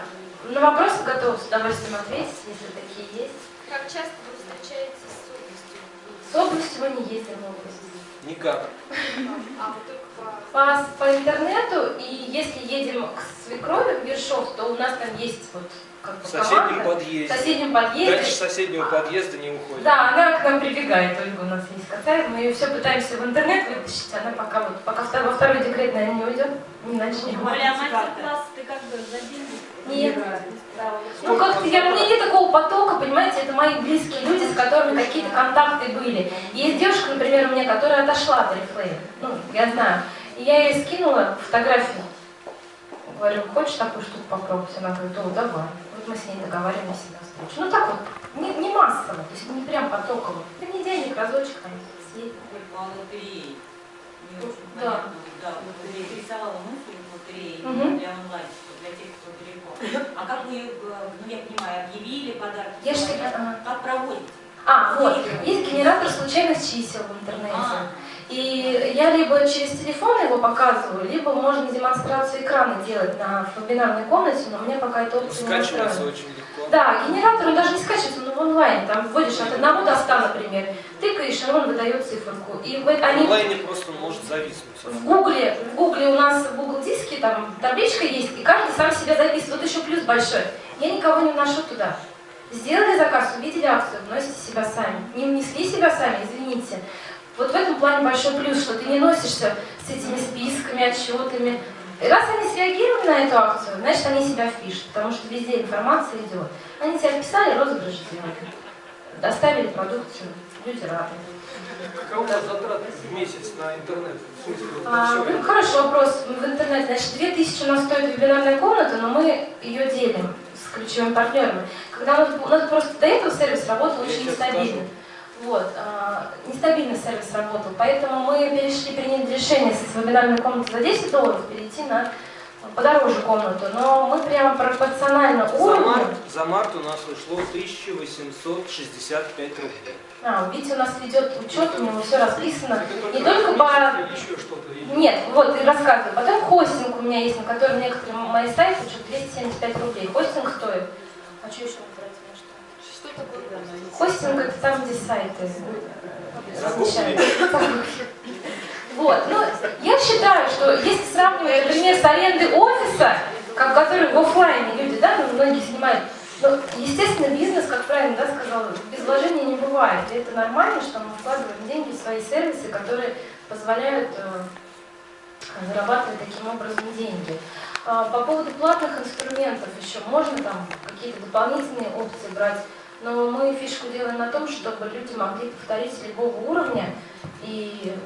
на вопросы готов с удовольствием ответить, если такие есть. Как часто вы встречаетесь с областью? С областью мы не ездим в область. Никак. А, вот только по, по интернету, и если едем к свекрови в Ершов, то у нас там есть вот как бы В соседнем команда. подъезде. В соседнем подъезде. Дальше соседнего подъезда не уходит. Да, она к нам прибегает, Ольга у нас есть Кацаева, мы ее все пытаемся в интернет вытащить, она пока вот, пока во второй декрет, наверное, не уйдет, не начнем. Оля, а мастер-класс ты как бы за деньги? Нет. Ну как-то я, у меня нет такого потока, понимаете, это мои близкие люди, с которыми какие-то контакты были. Есть девушка, например, у меня, которая отошла от Oriflame, ну, я знаю, и я ей скинула фотографию, Говорю, хочешь такую штуку попробовать? Она говорит, о, давай. Вот мы с ней договариваемся на встречу. Ну так вот, не, не массово, то есть не прям потоково. Понедельник, разочек там съездить. по лотерее. Не очень Да. Да, вот интересовала мысль лотереи Мгм. для онлайн, для тех, кто далеко. А как вы, э, ну я понимаю, объявили подарки? Я ж тебе- ага. Как проводите? А, вот, есть генератор случайных чисел в интернете. А. И я либо через телефон его показываю, либо можно демонстрацию экрана делать на вебинарной комнате, но мне пока эта опция не Скачивается очень легко. Да, генератор, он даже не скачивается, он в онлайне, там вводишь от 1 до 100, например, тыкаешь, и он выдает циферку. И в- они онлайне просто может зависнуть. в Гугле, в Гугле у нас в Google диске там табличка есть, и каждый сам себя записывает. Вот еще плюс большой. Я никого не вношу туда. Сделали заказ, увидели акцию, вносите себя сами. Не внесли себя сами, извините. Вот в этом плане большой плюс, что ты не носишься с этими списками, отчетами. И раз они среагировали на эту акцию, значит они себя впишут, потому что везде информация идет. Они себя вписали, розыгрыш сделали. Доставили продукцию, люди рады. Какова затраты в месяц на интернет? Смысле, А, ну, это? хороший вопрос. В интернете, значит, 2000 у нас стоит вебинарная комната, но мы ее делим с ключевыми партнерами. Когда у нас, у нас просто до этого сервис работал Я очень нестабильно. Вот, а, нестабильно сервис работал, поэтому мы перешли, приняли решение с вебинарной комнаты за 10 долларов перейти на подороже комнату, но мы прямо пропорционально За уровню. март, за март у нас ушло 1865 рублей. А, видите, у нас идет учет, у него все расписано. Это Не только по еще что-то. Нет, вот, и рассказываю. Потом хостинг у меня есть, на котором некоторые мои сайты что 275 рублей. Хостинг стоит. А что еще вы тратите на что? Что такое? Хостинг это там, где сайты. Вот, ну, я считаю, что если сравнивать, например, с арендой офиса, как, который в офлайне люди, да, ну, многие снимают, ну, естественно, бизнес, как правильно да, сказала, без вложений не бывает. И это нормально, что мы вкладываем деньги в свои сервисы, которые позволяют э, зарабатывать таким образом деньги. А, По поводу платных инструментов еще можно там какие-то дополнительные опции брать, но мы фишку делаем на том, чтобы люди могли повторить с любого уровня, и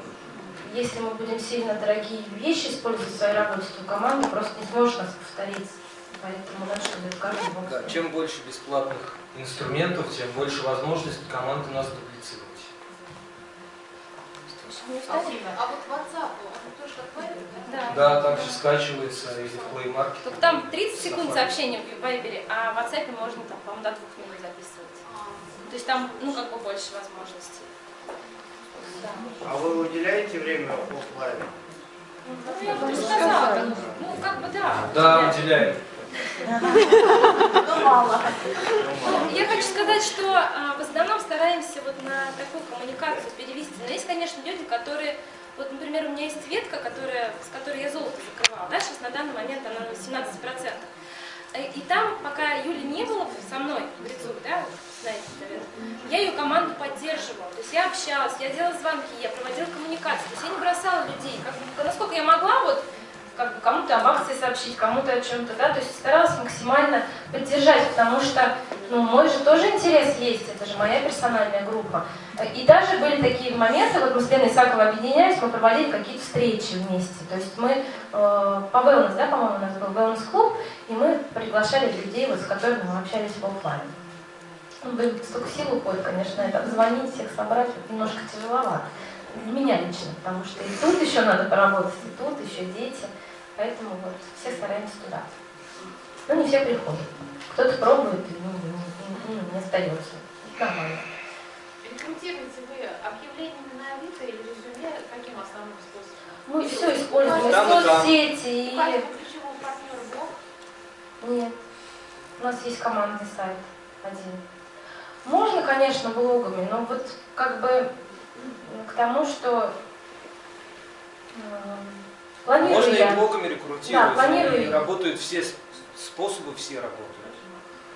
если мы будем сильно дорогие вещи использовать в своей работе, то команда просто не сможет нас повторить. Поэтому надо, чтобы это каждый мог Да, чем больше бесплатных инструментов, тем больше возможностей команды нас дуплицировать. Спасибо. А вот WhatsApp, он тоже как Viber, да? Да. Да, также скачивается или в Play Market. Только там 30 секунд сообщения в Вайбере, а в WhatsApp можно там, по-моему, до двух минут записывать. То есть там, ну, как бы больше возможностей. Да. А вы уделяете время офлайн? Ну, я бы не сказала. Ну, как бы да. Да, уделяем. Ну, мало. Ну, Я хочу сказать, что а, в основном стараемся вот на такую коммуникацию перевести. Но есть, конечно, люди, которые, вот, например, у меня есть ветка, которая, с которой я золото закрывала, да, сейчас на данный момент она на 18%. Э, И там, пока Юли не было со мной в Грицу, да, знаете, наверное, я ее команду поддерживала. То есть я общалась, я делала звонки, я проводила коммуникации. То есть я не бросала людей. Как, насколько я могла, вот, как бы кому-то об акции сообщить, кому-то о чем-то, да, то есть старалась максимально поддержать, потому что, ну, мой же тоже интерес есть, это же моя персональная группа. И даже были такие моменты, вот мы с Леной Исаковой объединялись, мы проводили какие-то встречи вместе, то есть мы э, по wellness, да, по-моему, у нас был wellness-клуб, и мы приглашали людей, вот, с которыми мы общались в офлайн. Ну, блин, столько сил уходит, конечно, это обзвонить, всех собрать, немножко тяжеловато. Для меня лично, потому что и тут еще надо поработать, и тут еще дети. Поэтому вот все стараемся туда. Но не все приходят. Кто-то пробует, и ну, не, не- не остается. Это нормально. Рекрутируете вы объявлениями на Авито или резюме, каким основным способом? Мы все используем, и Там и соцсети, и... Нет. У нас есть командный сайт один. Можно, конечно, блогами, но вот как бы к тому, что планирую Можно и я. блогами Да, рекрутировать. планирую. и работают все способы, все работают.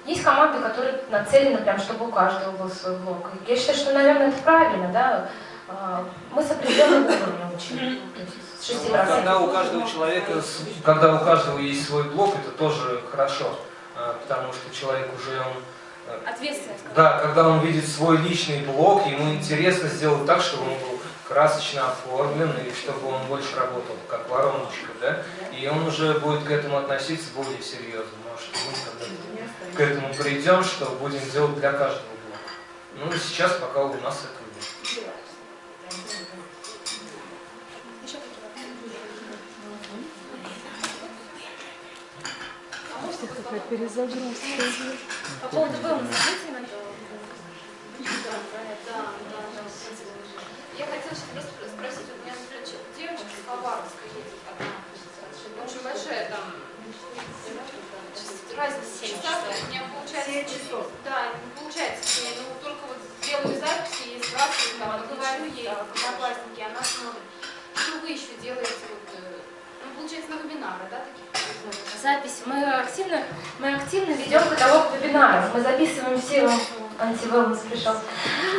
Есть команды, которые нацелены прям, чтобы у каждого был свой блог. И Я считаю, что, наверное, это правильно, да. А, Мы с определенным уровнем учим. То есть с 6%. Ну, Когда у каждого человека, когда у каждого есть свой блог, это тоже хорошо, а, потому что человек уже он Ответственность. Да, когда он видит свой личный блог, ему интересно сделать так, чтобы он был красочно оформлен, и чтобы он больше работал, как вороночка, да, и он уже будет к этому относиться более серьезно. Может, мы к этому придем, что будем делать для каждого блока. Ну, сейчас пока у нас этого нет. Перезагрузка. По поводу wellness, ответьте на Я хотела сейчас просто спросить, вот у меня, например, девочка с Хабаровска едет одна, очень большая там разница в часах, есть у меня получается, да, не получается с ней, ну только вот делаю записи, и сбрасываю, там, говорю ей, одноклассники, она смотрит. Что вы еще делаете, вот, э, получается, на вебинары, да, таких? Запись. Мы активно, мы активно ведем каталог вебинаров. Мы записываем все, антивелнес пришел.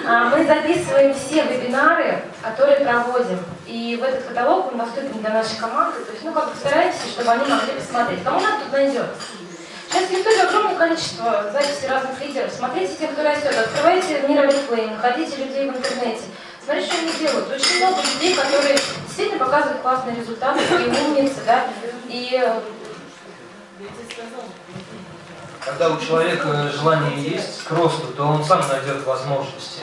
А, Мы записываем все вебинары, которые проводим. И в этот каталог он доступен для нашей команды. То есть, ну, как бы стараемся, чтобы они могли посмотреть. Кому надо, тут найдет. Сейчас в Ютубе огромное количество записей разных лидеров. Смотрите тех, кто растет. Открывайте мир Флейм, находите людей в интернете. Смотрите, что они делают. Очень много людей, которые действительно показывают классные результаты, такие умницы, да. И э, Когда у человека желание есть к росту, то он сам найдет возможности.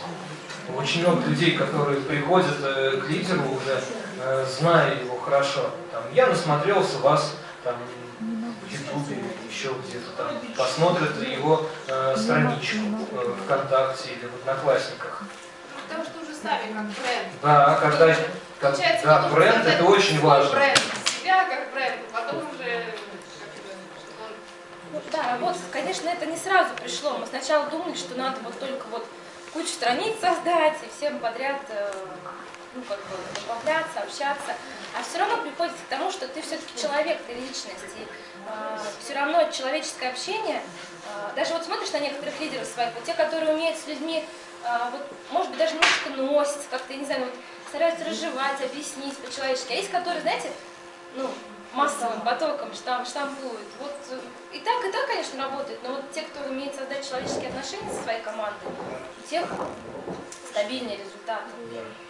Очень много людей, которые приходят э, к лидеру уже, э, зная его хорошо. Там, я насмотрелся вас там, в Ютубе еще где-то там. Посмотрят его э, страничку э, ВКонтакте или в Одноклассниках. Сами как бренд. Да, когда, как- Получается, да, бренд это очень важно. Бренд, себя как бренд, а потом уже Ну, да, работа, конечно, это не сразу пришло. Мы сначала думали, что надо вот только вот кучу страниц создать и всем подряд э, ну, как бы добавляться, общаться. А все равно приходится к тому, что ты все-таки человек, ты личность. И все равно человеческое общение, э, даже вот смотришь на некоторых лидеров своих, вот те, которые умеют с людьми, э, вот, может быть, даже немножко носятся, как-то, я не знаю, вот, стараются разжевать, объяснить по-человечески. А есть, которые, знаете, ну, массовым потоком штам, штампуют. Вот э, и так, и так, конечно, работает, но вот те, кто умеет создать человеческие отношения со своей командой, у тех стабильные результаты.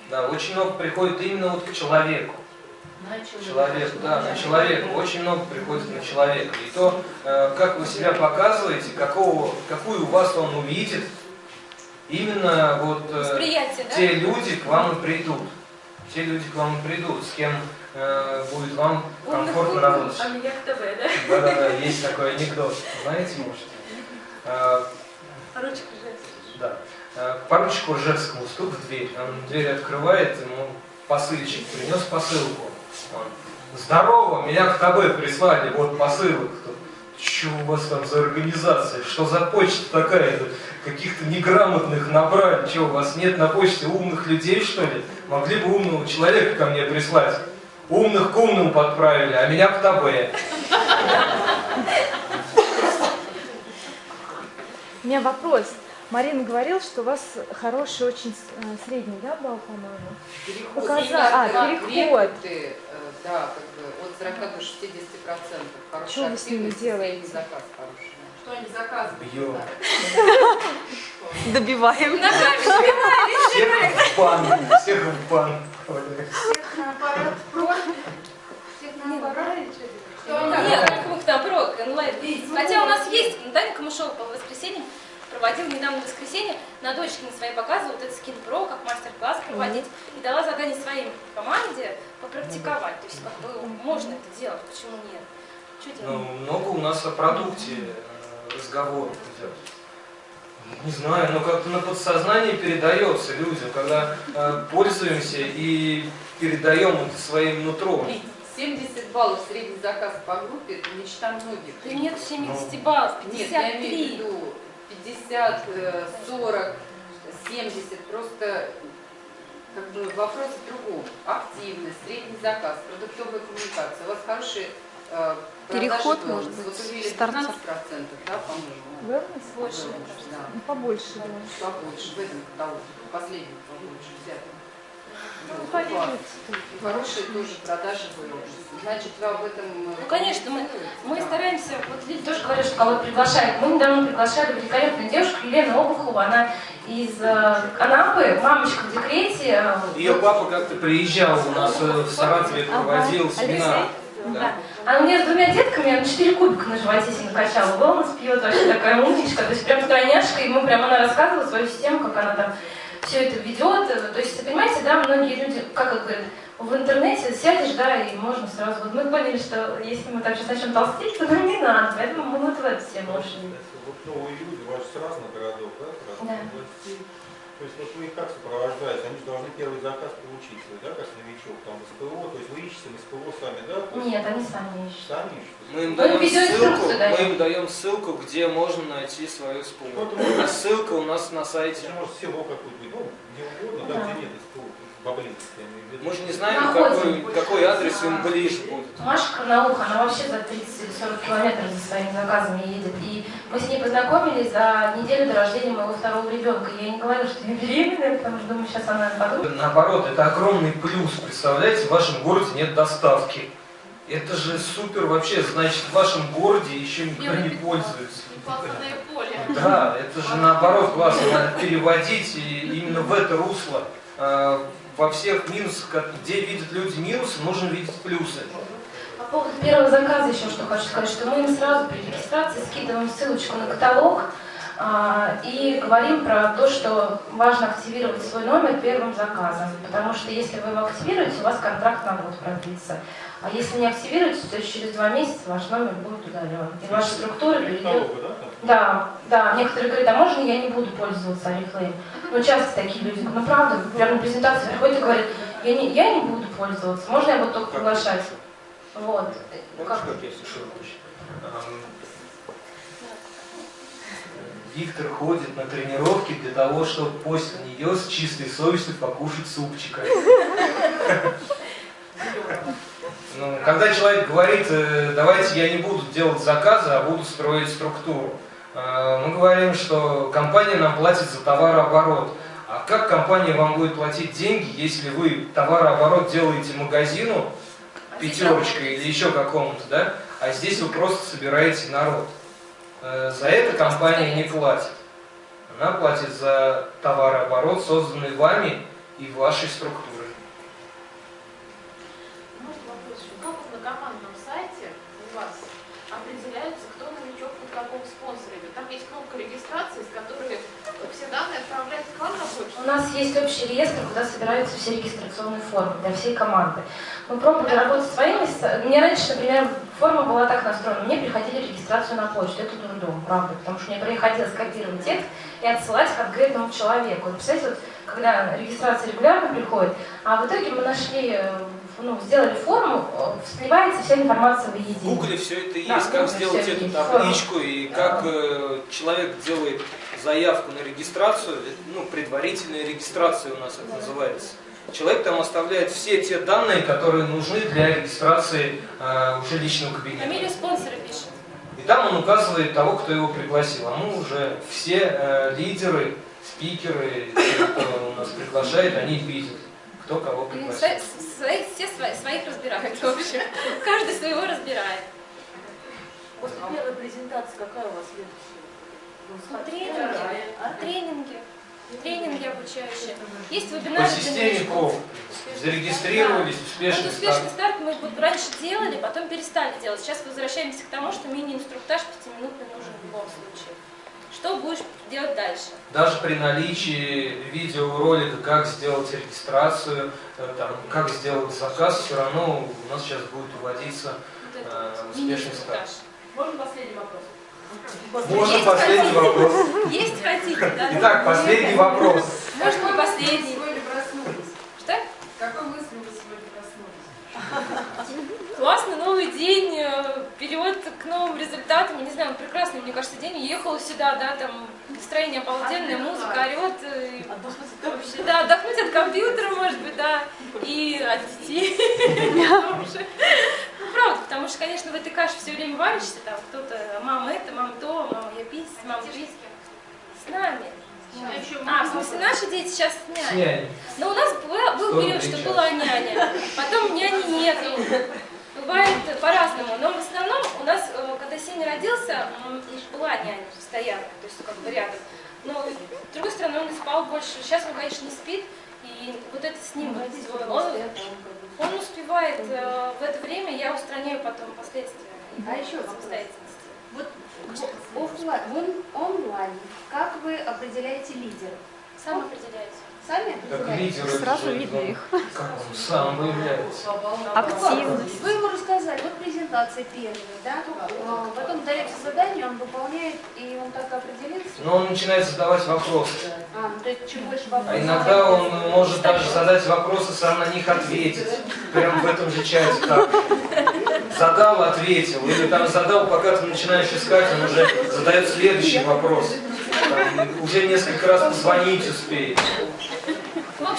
Да, очень много приходит именно вот к человеку. Человек, да, на человека. Очень много приходит на человека. И то, э, как вы себя показываете, какого, какую вас он увидит, именно вот э, Восприятие, да? те люди к вам и придут. Те люди к вам и придут, с кем э, будет вам комфортно работать. Аминьяк ТВ, да? Да-да-да, есть такой анекдот. Знаете, может? Э, Ручка жесть. да. Э, Поручику Ржевскому стук в дверь. Он дверь открывает, ему посыльщик принес посылку. Он, Здорово, меня к ТБ прислали, вот посылок. Что у вас там за организация? Что за почта такая? Каких-то неграмотных набрали. Что, у вас нет на почте умных людей, что ли? Могли бы умного человека ко мне прислать. Умных к умным подправили, а меня к ТБ. У меня вопрос. Марина говорила, что у вас хороший очень э, средний, да, балл, по-моему? Переход. Показа- а, переход. Да, как бы от 40 до 60 процентов. Хорошая Что вы с ними делаете? заказ хороший. что они заказывают. Бьем. Добиваем. Всех в бан. Всех в бан. Всех на аппарат про, всех на аппарат. Нет, прок, онлайн. Хотя у нас есть, Даня Камышова по воскресеньям проводил недавно в воскресенье, на дочке на своей показывала вот этот скин про, как мастер-класс проводить, и дала задание своей команде попрактиковать. То есть как бы можно это делать, почему нет? Что Ну, много у нас о продукте э, разговоров идет. Не знаю, но как-то на подсознании передается людям, когда э, пользуемся и передаем это своим нутром. 70 баллов средний заказ по группе – это мечта многих. Да нет 70 баллов, Нет, я имею в 53. виду 50, э, 40, 70. Просто как бы вопрос в другом. Активность, средний заказ, продуктовая коммуникация. У вас хорошие э, продажи Переход, может быть, Вот увидели стартер. 15%, да, по-моему? Wellness? Больше, да. Ну, побольше, да. Побольше в этом каталоге, в последнем побольше взято. Хорошие тоже продажи выросли. Значит, вы об этом... э, Ну, конечно, мы, мы Да. стараемся, вот люди тоже говорят, что кого приглашают. Мы недавно приглашали великолепную девушку Елену Обухову, она из э, Анапы, мамочка в декрете. э, Ее папа как-то приезжал у нас в Саратове, проводил семинар. Да. Она мне с двумя детками на 4 кубика на животе себе накачала. Wellness пьет, вообще такая умничка. То есть прям тройняшка, и мы прям она рассказывала свою систему, как она там все это ведет. То есть, понимаете, да, многие люди, как говорят, в интернете сядешь, да, и можно сразу. Вот мы поняли, что если мы так сейчас начнем толстеть, то нам не надо. Поэтому мы вот в эту тему ушли. Вот новые люди, у вас разных городов, да? разных Да. областей. То есть вот вы их как сопровождаете? Они же должны первый заказ получить да, как новичок, там СПО, то есть вы ищете на СПО сами, да? Нет, они сами ищут. Сами ищут? Мы им даем ссылку, мы им даем ссылку, где можно найти свою СПО. А ссылка у нас на сайте. Это может село какое-то, ну, где угодно, да, Да. где нет СПО, поблизости, я имею в виду. Мы же не знаем, Находим. какой, какой адрес им ближе будет. Маша Карнауха, она вообще за 30 или 40 километров за своими заказами едет. И мы с ней познакомились за неделю до рождения моего второго ребенка. Я не говорила, что я беременная, потому что думаю, сейчас она подумает. Наоборот, это огромный плюс. Представляете, в вашем городе нет доставки. Это же супер вообще, значит, в вашем городе еще никто не пользуется. Поле. Да, это же наоборот классно, надо переводить и именно в это русло. Во всех минусах, как- где видят люди минусы, нужно видеть плюсы. По поводу первого заказа еще что хочу сказать, что мы им сразу при регистрации скидываем ссылочку на каталог а, и говорим про то, что важно активировать свой номер первым заказом, потому что если вы его активируете, у вас контракт на год продлится. А если не активируете, то через два месяца ваш номер будет удален. И ваша структура перейдет Каталога, да? Да, да, некоторые говорят, а можно я не буду пользоваться Oriflame? Ну, часто такие люди, ну, правда, прямо на презентации приходят и говорят, я не, я не буду пользоваться, можно я буду только приглашать? Вот. Как? Виктор ходит на тренировки для того, чтобы после нее с чистой совестью покушать супчика. Ну, когда человек говорит, э, давайте я не буду делать заказы, а буду строить структуру, мы говорим, что компания нам платит за товарооборот. А как компания вам будет платить деньги, если вы товарооборот делаете магазину, пятерочка или еще какому-то, да? А здесь вы просто собираете народ. Э, За это компания не платит. Она платит за товарооборот, созданный вами и вашей структурой. Нас есть общий реестр, куда собираются все регистрационные формы для всей команды. Мы пробовали работать своими. Мне раньше, например, форма была так настроена. Мне приходили регистрацию на почту. Это дурдом, правда. Потому что мне приходилось копировать текст и отсылать конкретному человеку. Вот Представляете, вот, когда регистрация регулярно приходит, а в итоге мы нашли, э, ну, сделали форму, э, сливается вся информация в В единую. Гугле все это Да, есть, в как сделать эту табличку и как э, человек делает заявку на регистрацию, это, ну, предварительная регистрация у нас это называется. Человек там оставляет все те данные, которые нужны для регистрации э, уже личного кабинета. Фамилию спонсора пишет. И там он указывает того, кто его пригласил. А мы уже все э, лидеры, спикеры, те, кто у нас приглашает, они видят, кто кого М, пригласил. свои- все свои- своих разбирают, в общем. Каждый своего разбирает. После первой презентации какая у вас Тренинги, а? тренинги, тренинги обучающие. Есть По вебинары для системе. КОВ зарегистрировались, Вот успешный успешный старт. старт мы вот раньше делали, потом перестали делать. Сейчас возвращаемся к тому, что мини-инструктаж пятиминутный нужен в любом случае. Что будешь делать дальше? Даже при наличии видеоролика, как сделать регистрацию, э, там, как сделать заказ, все равно у нас сейчас будет уводиться э, успешный старт. Можно последний вопрос? Можно Есть последний хотите? вопрос? Есть хотите, да? Итак, последний вопрос. Может, не Вы последний. сегодня проснулись? Что? Какой мыслью вы сегодня проснулись? Классный новый день, э, переход к новым результатам. Я не знаю, он прекрасный, мне кажется, день. Ехала сюда, да, там настроение обалденное, музыка орет. э, Вообще, да, отдохнуть от компьютера, может быть, да, и от детей. Ну, правда, потому что, конечно, в этой каше все время варишься, там кто-то, мама это, мама то, мама я пись, мама пись. С нами, с А, в смысле, наши дети сейчас с няней. Но у нас был период, что была няня, потом няни нету. Бывает по-разному, но в основном у нас, э, когда Сеня родился, была няня постоянно, то есть как бы рядом. Но с другой стороны, он спал больше. Сейчас он, конечно, не спит, и вот это с ним, он, он успевает э, в это время, я устраняю потом последствия. А еще самостоятельности. Вот офлайн, он- онлайн, как вы определяете лидера? Сам определяете. Сами это Сразу видно ну, их. Как он сам выявляется? Активность. Вы ему рассказали, вот презентация первая, да? А, Потом дается задание, он выполняет, и он так определится. Но он начинает задавать вопросы. А, ну, то есть чем больше вопросов... А иногда он может даже задать вопросы, сам на них ответить. Прям в этом же чате так. Задал, ответил. Или там задал, пока ты начинаешь искать, он уже задает следующий вопрос. Там, уже несколько раз позвонить успеет.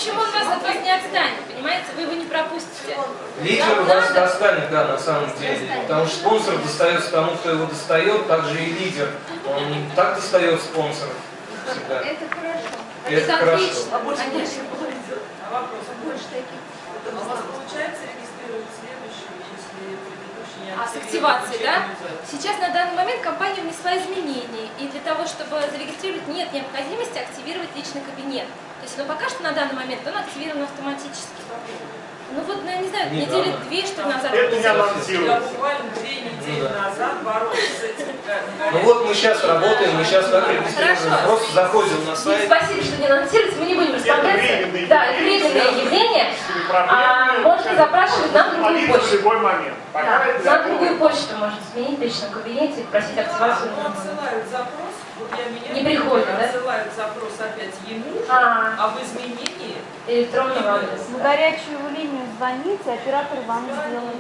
Общем, он вас от вас не отстанет, понимаете? Вы его не пропустите. Лидер вас надо- достанет, да, на самом деле. Потому что спонсор достается тому, кто его достает, также и лидер. Он не так достает спонсоров всегда. Это хорошо. И это хорошо. А больше Конечно. больше. А вопрос? Больше таких. Это у вас получается регистрировать следующий, если предыдущий не А с активацией, да? Сейчас на данный момент компания внесла изменения, и для того, чтобы зарегистрировать, нет необходимости активировать личный кабинет. То есть, ну пока что на данный момент он активирован автоматически. Ну вот, ну, я не знаю, Не недели надо. две, что ли, назад. Это не Я анонсируется. буквально две недели Ну да. назад боролась с этим. Ну вот мы сейчас работаем, мы сейчас так регистрируем. Хорошо. Просто заходим на сайт. спасибо, что не анонсируете, мы не будем расслабляться. Да, это временное явление. А, можно запрашивать на другую в почту. любой момент. Да, на другую почту можно сменить в личном кабинете и просить активацию. Отсылают запрос, вот я меняю, Не приходит, да? отсылают запрос опять ему, А, а в изменении электронного адреса. На горячую линию звоните, оператор вам сделает.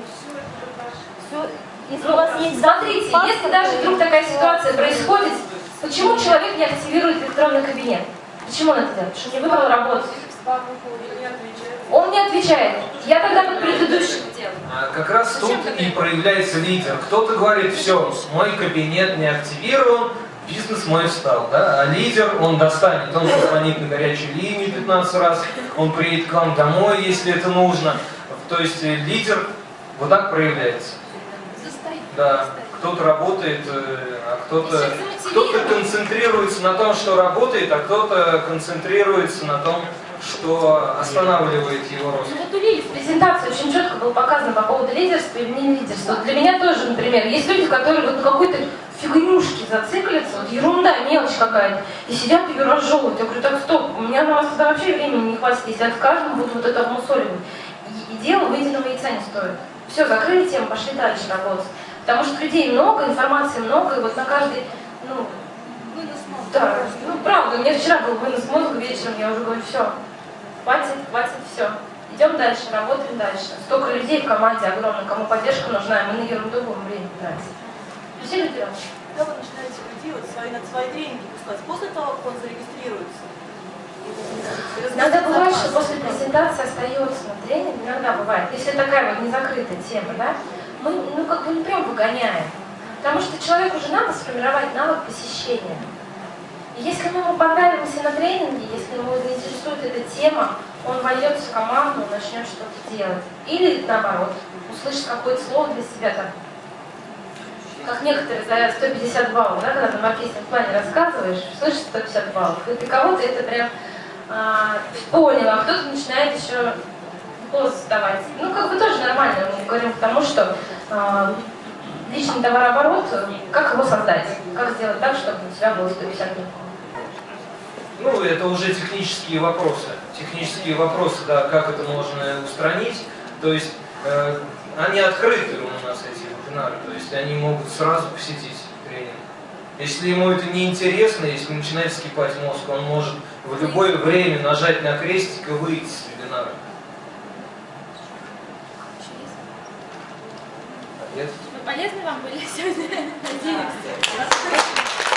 Все. Если у вас есть Смотрите, паспорт, если даже вдруг такая ситуация происходит, почему человек не активирует электронный кабинет? Почему он это делает? Потому что не выбрал работу. Он не отвечает. Я тогда под предыдущим. А Как раз тут и проявляется лидер. Кто-то говорит, все, мой кабинет не активирован, бизнес мой встал, да? А лидер, он достанет, он позвонит на горячую линию 15 раз, он приедет к вам домой, если это нужно. То есть э, лидер вот так проявляется. Да, кто-то работает, э, а кто-то Еще кто-то замотивирован. концентрируется на том, что работает, а кто-то концентрируется на том, что останавливает его рост. Ну вот у Лили в презентации очень четко было показано по поводу лидерства или не лидерства. Вот для меня тоже, например, есть люди, которые вот на какой-то фигнюшке зациклятся, вот ерунда, мелочь какая-то, и сидят ее разжевывают. Я говорю, так стоп, у меня на вас тогда вообще времени не хватит, если я с каждым буду вот это обмусоливать. И, и дело выеденного яйца не стоит. Все, закрыли тему, пошли дальше работать. Потому что людей много, информации много, и вот на каждый, ну, да, ну правда, у меня вчера был вынос мозга вечером, я уже говорю, все, хватит, хватит, все. Идем дальше, работаем дальше. Столько людей в команде огромно, кому поддержка нужна, и мы на ерунду будем время тратить. Люди разные. Когда вы начинаете людей вот свои, на свои тренинги пускать, после того, как он зарегистрируется? Иногда бывает, что после презентации остается на тренинг, иногда бывает, если такая вот незакрытая тема, да, мы ну как бы не прям выгоняем. Потому что человеку уже надо сформировать навык посещения. Если ему понравимся на тренинге, если ему заинтересует эта тема, он войдется в команду, начнет что-то делать. Или наоборот, услышит какое-то слово для себя там. Как некоторые за 150 баллов, да, когда ты в маркетинг плане рассказываешь, слышишь 150 баллов. И для кого-то это прям а, понял, а кто-то начинает еще голос задавать. Ну, как бы тоже нормально, мы говорим к тому, что а, личный товарооборот, как его создать, как сделать так, чтобы у тебя было 150 баллов. Ну, это уже технические вопросы. Технические вопросы, да, как это можно устранить. То есть э, они открыты у нас, эти вебинары, то есть они могут сразу посетить тренинг. Если ему это не интересно, если начинает скипать мозг, он может в любое время нажать на крестик и выйти с вебинара. Нет? Мы полезны вам были сегодня? Надеемся.